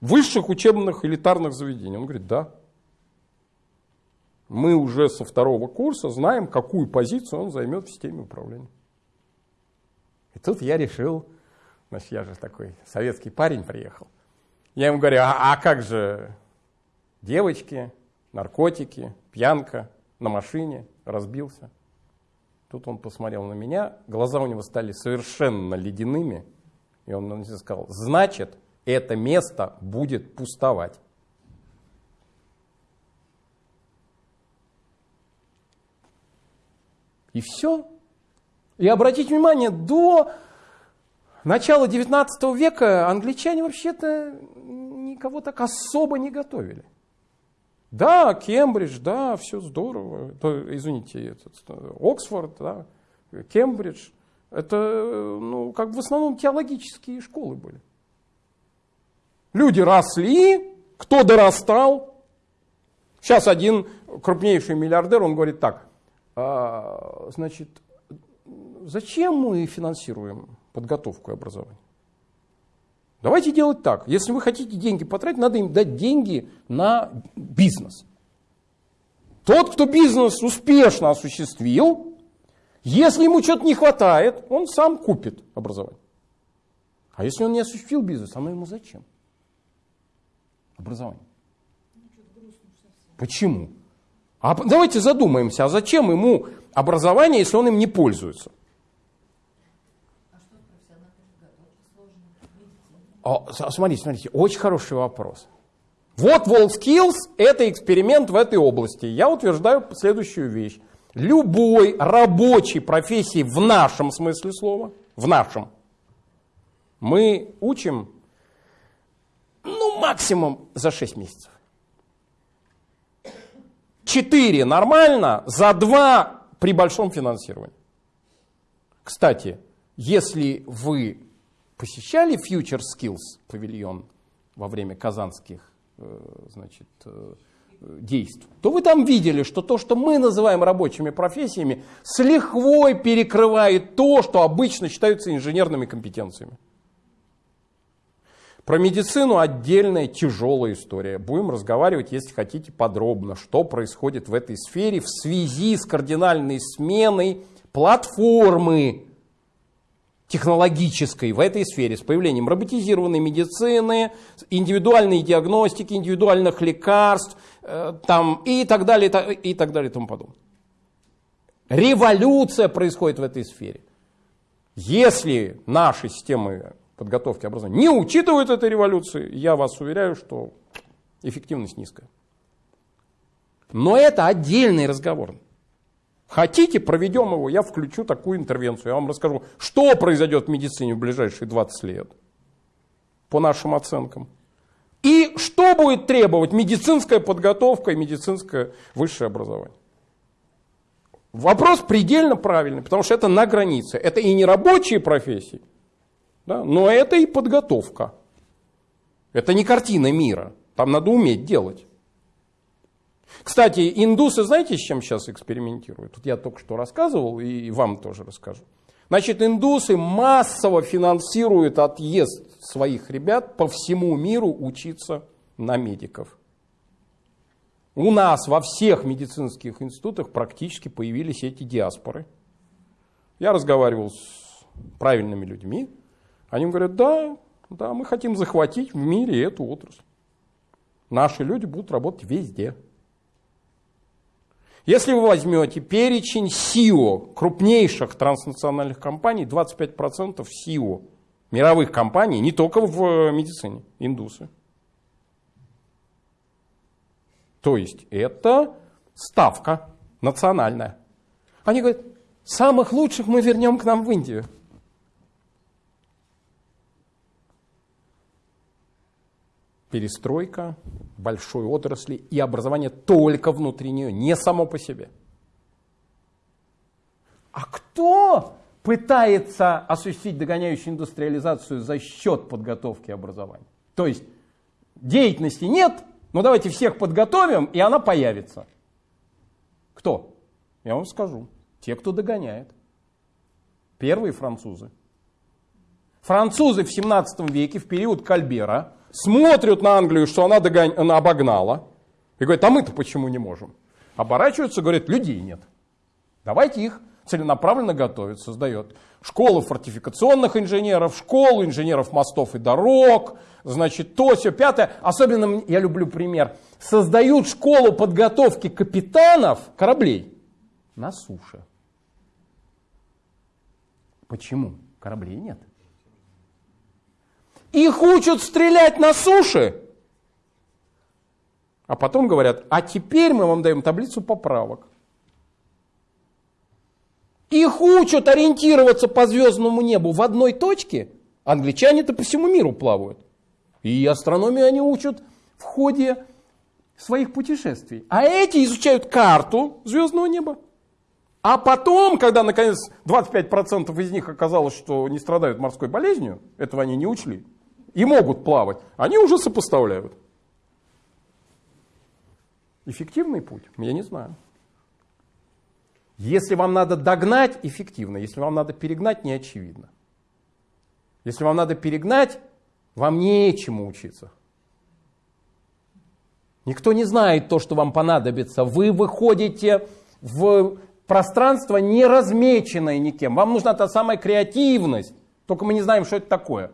высших учебных элитарных заведений? Он говорит, да. Мы уже со второго курса знаем, какую позицию он займет в системе управления. Тут я решил, значит, я же такой советский парень приехал. Я ему говорю, а, а как же девочки, наркотики, пьянка на машине, разбился. Тут он посмотрел на меня, глаза у него стали совершенно ледяными, и он мне сказал, значит, это место будет пустовать. И все. И обратите внимание, до начала 19 века англичане вообще-то никого так особо не готовили. Да, Кембридж, да, все здорово. То, извините, этот, Оксфорд, да, Кембридж. Это, ну, как в основном теологические школы были. Люди росли, кто дорастал. Сейчас один крупнейший миллиардер, он говорит так, а, значит, зачем мы финансируем подготовку и образование? Давайте делать так. Если вы хотите деньги потратить, надо им дать деньги на бизнес. Тот, кто бизнес успешно осуществил, если ему что-то не хватает, он сам купит образование. А если он не осуществил бизнес, оно ему зачем? Образование. Почему? А давайте задумаемся, а зачем ему образование, если он им не пользуется? О, смотрите, смотрите, очень хороший вопрос. Вот WorldSkills – это эксперимент в этой области. Я утверждаю следующую вещь. Любой рабочей профессии в нашем смысле слова, в нашем, мы учим, ну, максимум за 6 месяцев. 4 нормально, за 2 при большом финансировании. Кстати, если вы посещали Future Skills павильон во время казанских э, значит, э, действий, то вы там видели, что то, что мы называем рабочими профессиями, с лихвой перекрывает то, что обычно считаются инженерными компетенциями. Про медицину отдельная тяжелая история. Будем разговаривать, если хотите, подробно, что происходит в этой сфере в связи с кардинальной сменой платформы технологической в этой сфере, с появлением роботизированной медицины, индивидуальной диагностики, индивидуальных лекарств э, там, и так далее, и так далее и тому подобное. Революция происходит в этой сфере. Если наши системы подготовки образования не учитывают этой революции, я вас уверяю, что эффективность низкая. Но это отдельный разговор. Хотите, проведем его, я включу такую интервенцию. Я вам расскажу, что произойдет в медицине в ближайшие 20 лет, по нашим оценкам. И что будет требовать медицинская подготовка и медицинское высшее образование. Вопрос предельно правильный, потому что это на границе. Это и не рабочие профессии, да, но это и подготовка. Это не картина мира. Там надо уметь делать. Кстати, индусы знаете, с чем сейчас экспериментируют? Тут я только что рассказывал и вам тоже расскажу. Значит, индусы массово финансируют отъезд своих ребят по всему миру учиться на медиков. У нас во всех медицинских институтах практически появились эти диаспоры. Я разговаривал с правильными людьми. Они говорят, да, да, мы хотим захватить в мире эту отрасль. Наши люди будут работать везде. Если вы возьмете перечень СИО крупнейших транснациональных компаний, 25% СИО мировых компаний, не только в медицине, индусы. То есть это ставка национальная. Они говорят, самых лучших мы вернем к нам в Индию. Перестройка большой отрасли и образование только внутри нее, не само по себе. А кто пытается осуществить догоняющую индустриализацию за счет подготовки образования? То есть деятельности нет, но давайте всех подготовим, и она появится. Кто? Я вам скажу. Те, кто догоняет. Первые французы. Французы в 17 веке, в период Кальбера, смотрят на Англию, что она, догон... она обогнала, и говорят, а мы-то почему не можем? Оборачиваются, говорят, людей нет. Давайте их целенаправленно готовить, создает школы фортификационных инженеров, школу инженеров мостов и дорог, значит, то, все, пятое. Особенно я люблю пример. Создают школу подготовки капитанов кораблей на суше. Почему? Кораблей нет. Их учат стрелять на суше. А потом говорят, а теперь мы вам даем таблицу поправок. Их учат ориентироваться по звездному небу в одной точке. Англичане-то по всему миру плавают. И астрономию они учат в ходе своих путешествий. А эти изучают карту звездного неба. А потом, когда наконец 25% из них оказалось, что не страдают морской болезнью, этого они не учли, и могут плавать, они уже сопоставляют. Эффективный путь? Я не знаю. Если вам надо догнать, эффективно. Если вам надо перегнать, не очевидно. Если вам надо перегнать, вам нечему учиться. Никто не знает то, что вам понадобится. Вы выходите в пространство, не размеченное никем. Вам нужна та самая креативность. Только мы не знаем, что это такое.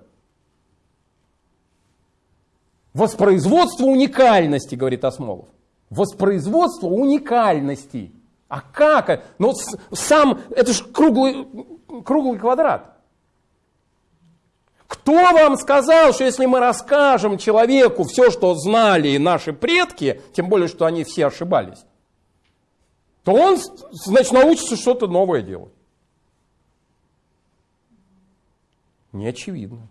Воспроизводство уникальности, говорит Осмолов. Воспроизводство уникальности. А как? Ну, сам, это же круглый, круглый квадрат. Кто вам сказал, что если мы расскажем человеку все, что знали наши предки, тем более, что они все ошибались, то он, значит, научится что-то новое делать? Не очевидно.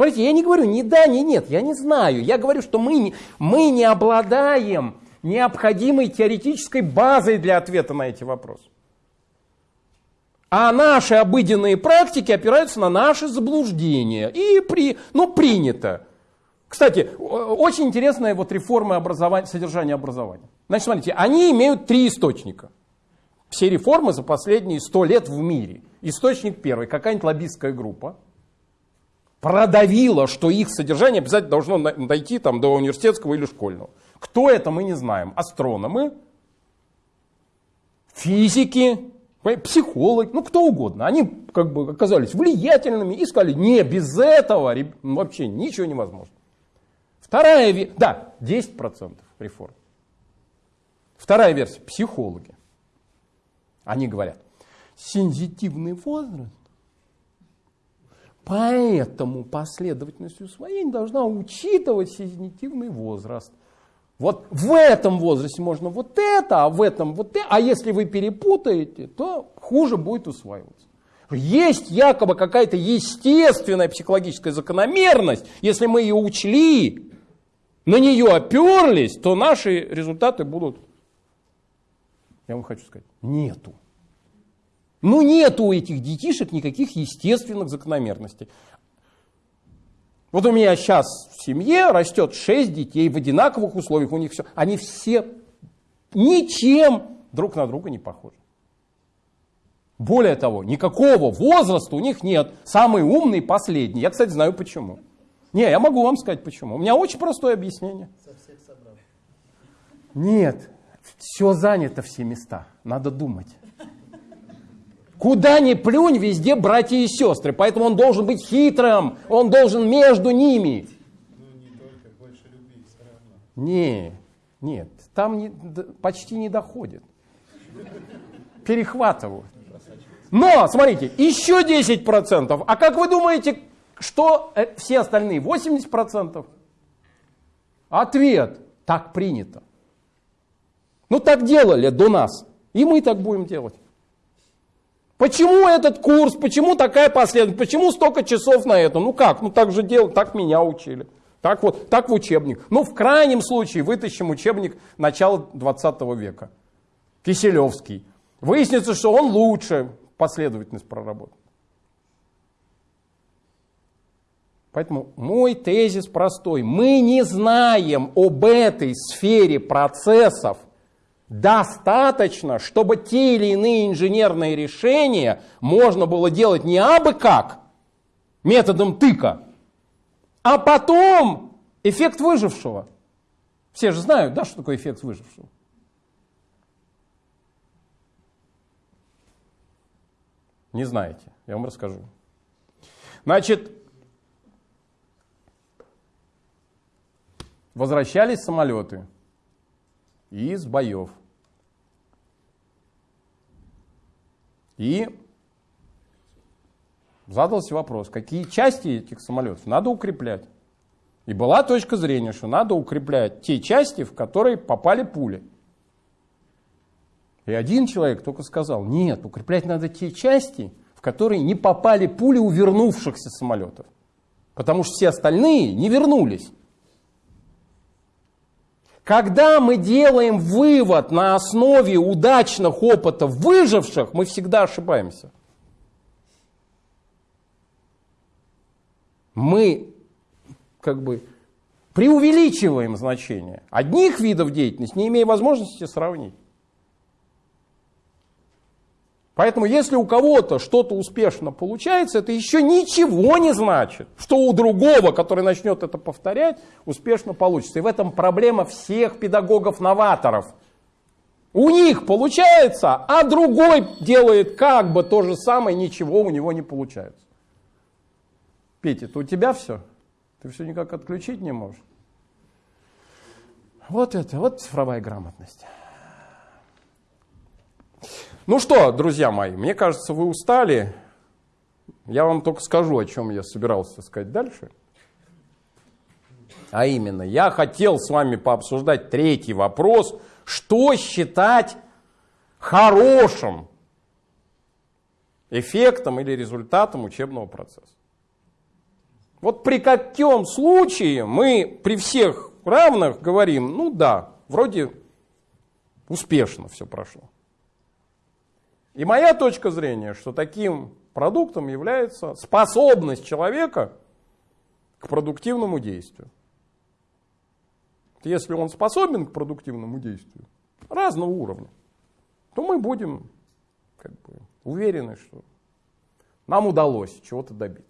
Смотрите, я не говорю ни да, ни нет, я не знаю. Я говорю, что мы мы не обладаем необходимой теоретической базой для ответа на эти вопросы. А наши обыденные практики опираются на наши заблуждения. И при, ну, принято. Кстати, очень интересная вот реформа образования, содержания образования. Значит, смотрите, они имеют три источника. Все реформы за последние сто лет в мире. Источник первый, какая-нибудь лоббистская группа продавила, что их содержание обязательно должно дойти там, до университетского или школьного. Кто это, мы не знаем. Астрономы, физики, психологи, ну кто угодно. Они как бы оказались влиятельными и сказали, не, без этого вообще ничего невозможно. Вторая, да, 10% реформ. Вторая версия, психологи. Они говорят, сензитивный возраст, поэтому последовательность усвоения должна учитывать сензитивный возраст. Вот в этом возрасте можно вот это, а в этом вот это. А если вы перепутаете, то хуже будет усваиваться. Есть якобы какая-то естественная психологическая закономерность. Если мы ее учли, на нее оперлись, то наши результаты будут, я вам хочу сказать, нету. Ну нету у этих детишек никаких естественных закономерностей. Вот у меня сейчас в семье растет 6 детей в одинаковых условиях, у них все, они все ничем друг на друга не похожи. Более того, никакого возраста у них нет. Самый умный последний. Я, кстати, знаю почему. Не, я могу вам сказать почему. У меня очень простое объяснение. Нет, все занято все места. Надо думать. Куда ни плюнь, везде братья и сестры. Поэтому он должен быть хитрым. Он должен между ними. Не. Не, нет, там не, почти не доходит. Перехватывают. Но, смотрите, еще 10%. А как вы думаете, что э, все остальные 80%? Ответ. Так принято. Ну так делали до нас. И мы так будем делать. Почему этот курс, почему такая последовательность, почему столько часов на это? Ну как, ну так же делать, так меня учили. Так вот, так в учебник. Ну в крайнем случае вытащим учебник начала 20 века. Киселевский. Выяснится, что он лучше последовательность проработал. Поэтому мой тезис простой. Мы не знаем об этой сфере процессов достаточно, чтобы те или иные инженерные решения можно было делать не абы как, методом тыка, а потом эффект выжившего. Все же знают, да, что такое эффект выжившего. Не знаете, я вам расскажу. Значит, возвращались самолеты из боев. И задался вопрос, какие части этих самолетов надо укреплять. И была точка зрения, что надо укреплять те части, в которые попали пули. И один человек только сказал, нет, укреплять надо те части, в которые не попали пули у вернувшихся самолетов. Потому что все остальные не вернулись. Когда мы делаем вывод на основе удачных опытов выживших, мы всегда ошибаемся. Мы как бы преувеличиваем значение одних видов деятельности, не имея возможности сравнить. Поэтому если у кого-то что-то успешно получается, это еще ничего не значит, что у другого, который начнет это повторять, успешно получится. И в этом проблема всех педагогов-новаторов. У них получается, а другой делает как бы то же самое, ничего у него не получается. Петя, это у тебя все? Ты все никак отключить не можешь? Вот это, вот цифровая грамотность. Ну что, друзья мои, мне кажется, вы устали. Я вам только скажу, о чем я собирался сказать дальше. А именно, я хотел с вами пообсуждать третий вопрос. Что считать хорошим эффектом или результатом учебного процесса? Вот при каком случае мы при всех равных говорим, ну да, вроде Успешно все прошло. И моя точка зрения, что таким продуктом является способность человека к продуктивному действию. Если он способен к продуктивному действию разного уровня, то мы будем как бы, уверены, что нам удалось чего-то добиться.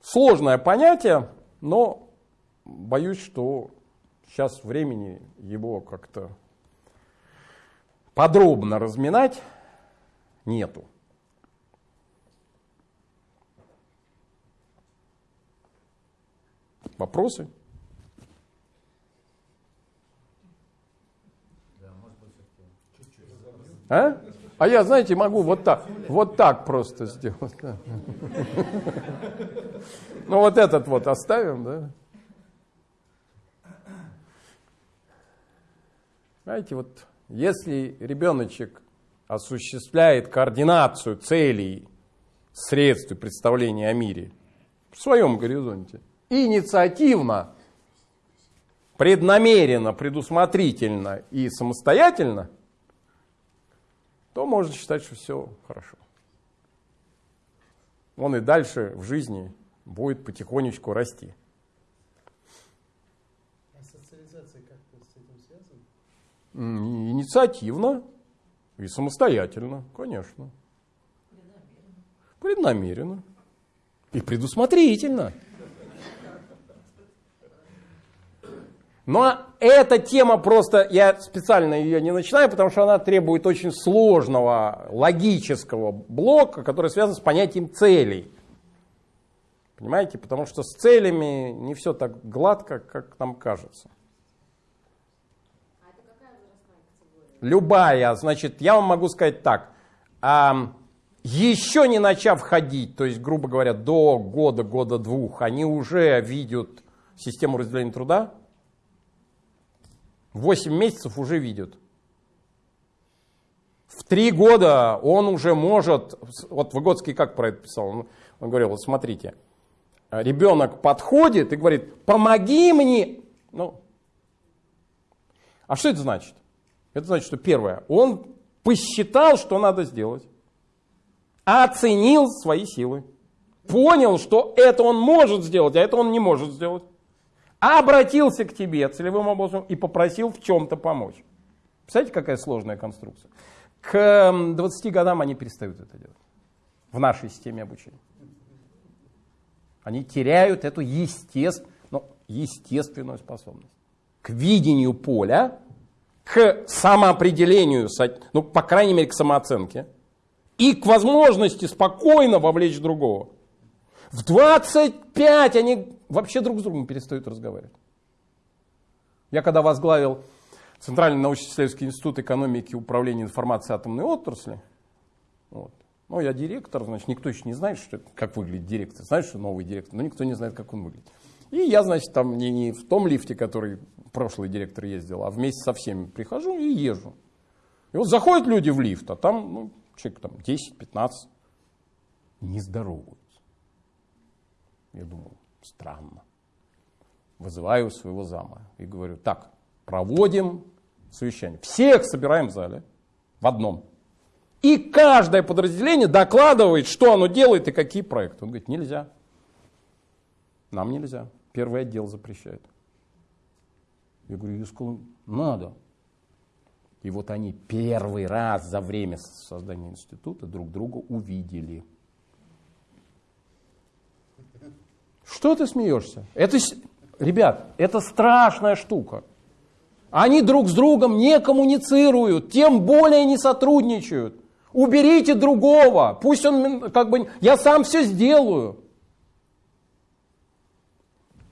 Сложное понятие, но боюсь, что сейчас времени его как-то подробно разминать нету. Вопросы? А? А я, знаете, могу вот так, вот так просто сделать. Ну вот этот вот оставим, да? Знаете, вот если ребеночек осуществляет координацию целей, средств представления о мире в своем горизонте, инициативно, преднамеренно, предусмотрительно и самостоятельно, то можно считать, что все хорошо. Он и дальше в жизни будет потихонечку расти. А социализация как-то с этим связана? М, Инициативно и самостоятельно, конечно. Преднамеренно. И предусмотрительно. Но эта тема просто, я специально ее не начинаю, потому что она требует очень сложного логического блока, который связан с понятием целей. Понимаете? Потому что с целями не все так гладко, как нам кажется. Любая, значит, я вам могу сказать так. еще не начав ходить, то есть, грубо говоря, до года, года двух, они уже видят систему разделения труда. 8 месяцев уже видят. В три года он уже может, вот Выгодский как про это писал, он, он говорил, вот смотрите, ребенок подходит и говорит, помоги мне. Ну, а что это значит? Это значит, что первое, он посчитал, что надо сделать, оценил свои силы, понял, что это он может сделать, а это он не может сделать, обратился к тебе целевым образом и попросил в чем-то помочь. Представляете, какая сложная конструкция? К м, 20 годам они перестают это делать в нашей системе обучения. Они теряют эту естествен- ну, естественную способность к видению поля, к самоопределению, ну, по крайней мере, к самооценке, и к возможности спокойно вовлечь другого. В 25 они вообще друг с другом перестают разговаривать. Я когда возглавил Центральный научно-исследовательский институт экономики и управления информацией атомной отрасли, вот, ну, я директор, значит, никто еще не знает, что, как выглядит директор. Знает, что новый директор, но никто не знает, как он выглядит. И я, значит, там не, не в том лифте, который прошлый директор ездил, а вместе со всеми прихожу и езжу. И вот заходят люди в лифт, а там, ну, человек там 10-15, не здороваются. Я думал, странно. Вызываю своего зама и говорю, так, проводим совещание. Всех собираем в зале, в одном. И каждое подразделение докладывает, что оно делает и какие проекты. Он говорит, нельзя. Нам нельзя. Первый отдел запрещает. Я говорю, сказал, надо. И вот они первый раз за время создания института друг друга увидели. Что ты смеешься? Это, ребят, это страшная штука. Они друг с другом не коммуницируют, тем более не сотрудничают. Уберите другого, пусть он как бы, я сам все сделаю.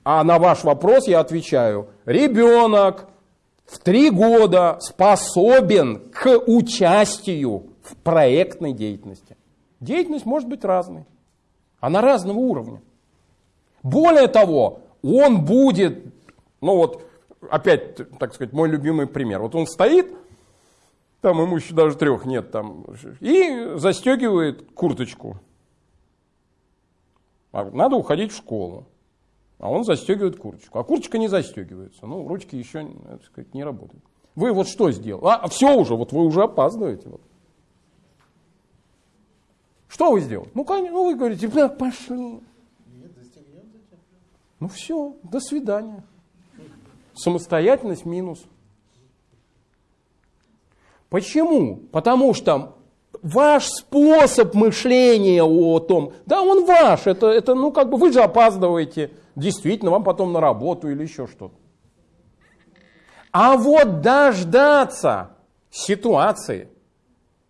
А на ваш вопрос я отвечаю, ребенок в три года способен к участию в проектной деятельности. Деятельность может быть разной, она разного уровня. Более того, он будет, ну вот, опять, так сказать, мой любимый пример. Вот он стоит, там ему еще даже трех нет, там, и застегивает курточку. А Надо уходить в школу. А он застегивает курточку. А курточка не застегивается. Ну, ручки еще, так сказать, не работают. Вы вот что сделали? А, все уже, вот вы уже опаздываете. Вот. Что вы сделали? Ну, конечно, ну вы говорите, бля, пошли. Ну все, до свидания. Самостоятельность минус. Почему? Потому что ваш способ мышления о том, да, он ваш, это, это ну как бы вы же опаздываете, действительно, вам потом на работу или еще что-то. А вот дождаться ситуации,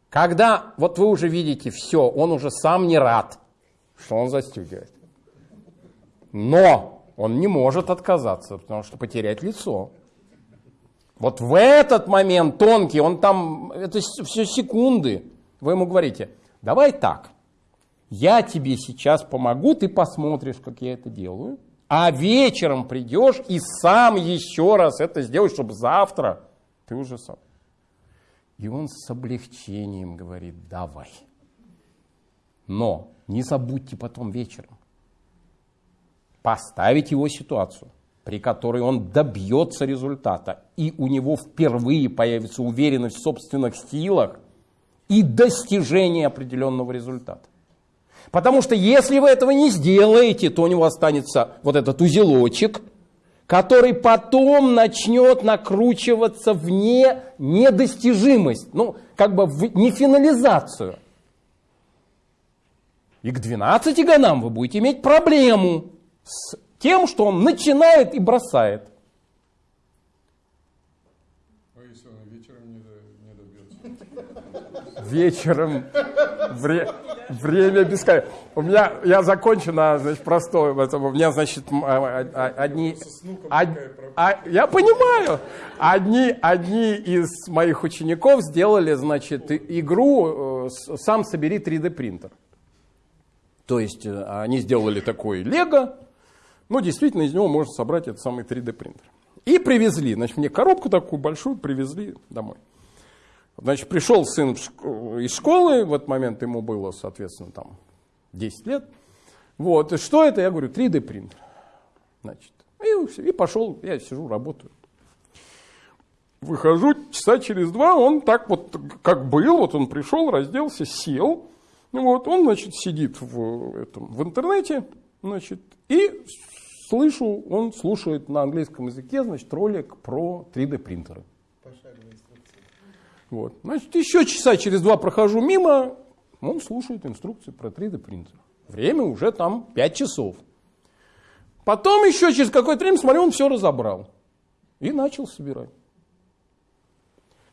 когда вот вы уже видите все, он уже сам не рад, что он застегивает. Но он не может отказаться, потому что потерять лицо. Вот в этот момент тонкий, он там, это все секунды. Вы ему говорите, давай так, я тебе сейчас помогу, ты посмотришь, как я это делаю, а вечером придешь и сам еще раз это сделаешь, чтобы завтра ты уже сам. И он с облегчением говорит, давай. Но не забудьте потом вечером поставить его ситуацию, при которой он добьется результата, и у него впервые появится уверенность в собственных силах и достижение определенного результата. Потому что если вы этого не сделаете, то у него останется вот этот узелочек, который потом начнет накручиваться в не, недостижимость, ну, как бы в нефинализацию. И к 12 годам вы будете иметь проблему с тем, что он начинает и бросает. А если он вечером не, до- не добьется? Вечером время бесконечно. У меня, я закончу на, значит, простое. это У меня, значит, м, а, а, одни... од- а, я понимаю. Одни, одни из моих учеников сделали, значит, игру э, «Сам собери 3D принтер». То есть э, они сделали такой лего, ну, действительно, из него можно собрать этот самый 3D принтер. И привезли, значит, мне коробку такую большую привезли домой. Значит, пришел сын шк- из школы, в этот момент ему было, соответственно, там 10 лет. Вот, и что это? Я говорю, 3D принтер. Значит, и, и пошел, я сижу, работаю. Выхожу, часа через два, он так вот, как был, вот он пришел, разделся, сел. Вот, он, значит, сидит в, этом, в интернете, значит, и слышу, он слушает на английском языке, значит, ролик про 3D принтеры. Вот. Значит, еще часа через два прохожу мимо, он слушает инструкции про 3D принтер. Время уже там 5 часов. Потом еще через какое-то время, смотрю, он все разобрал. И начал собирать.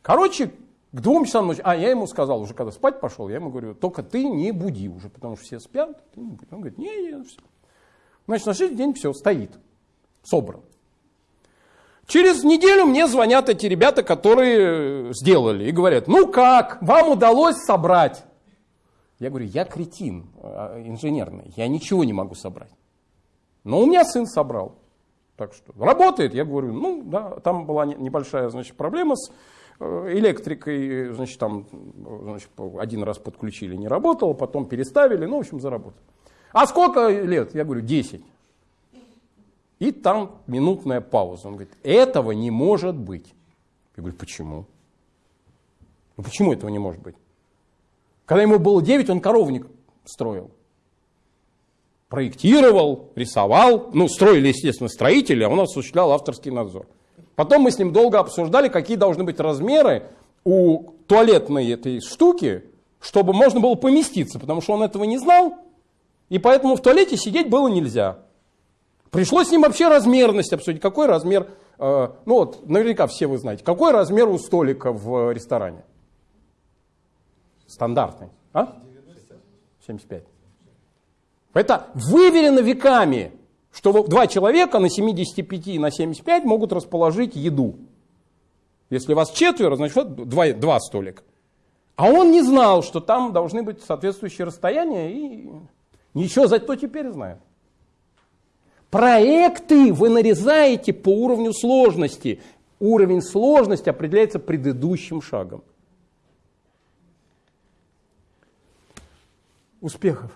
Короче, к двум часам ночи, а я ему сказал, уже когда спать пошел, я ему говорю, только ты не буди уже, потому что все спят. Ты не. Он говорит, не, не, все. Значит, на следующий день все, стоит, собран. Через неделю мне звонят эти ребята, которые сделали, и говорят, ну как, вам удалось собрать? Я говорю, я кретин а, инженерный, я ничего не могу собрать. Но у меня сын собрал. Так что работает, я говорю, ну да, там была не- небольшая значит, проблема с э, электрикой, значит, там значит, один раз подключили, не работало, потом переставили, ну, в общем, заработал. А сколько лет? Я говорю, 10. И там минутная пауза. Он говорит, этого не может быть. Я говорю, почему? Ну почему этого не может быть? Когда ему было 9, он коровник строил. Проектировал, рисовал. Ну, строили, естественно, строители, а он осуществлял авторский надзор. Потом мы с ним долго обсуждали, какие должны быть размеры у туалетной этой штуки, чтобы можно было поместиться, потому что он этого не знал, и поэтому в туалете сидеть было нельзя. Пришлось с ним вообще размерность обсудить. Какой размер, э, ну вот, наверняка все вы знаете, какой размер у столика в ресторане? Стандартный. А? 75. Это выверено веками, что два человека на 75 и на 75 могут расположить еду. Если вас четверо, значит два, два столика. А он не знал, что там должны быть соответствующие расстояния, и ничего, зато теперь знает. Проекты вы нарезаете по уровню сложности. Уровень сложности определяется предыдущим шагом. Успехов!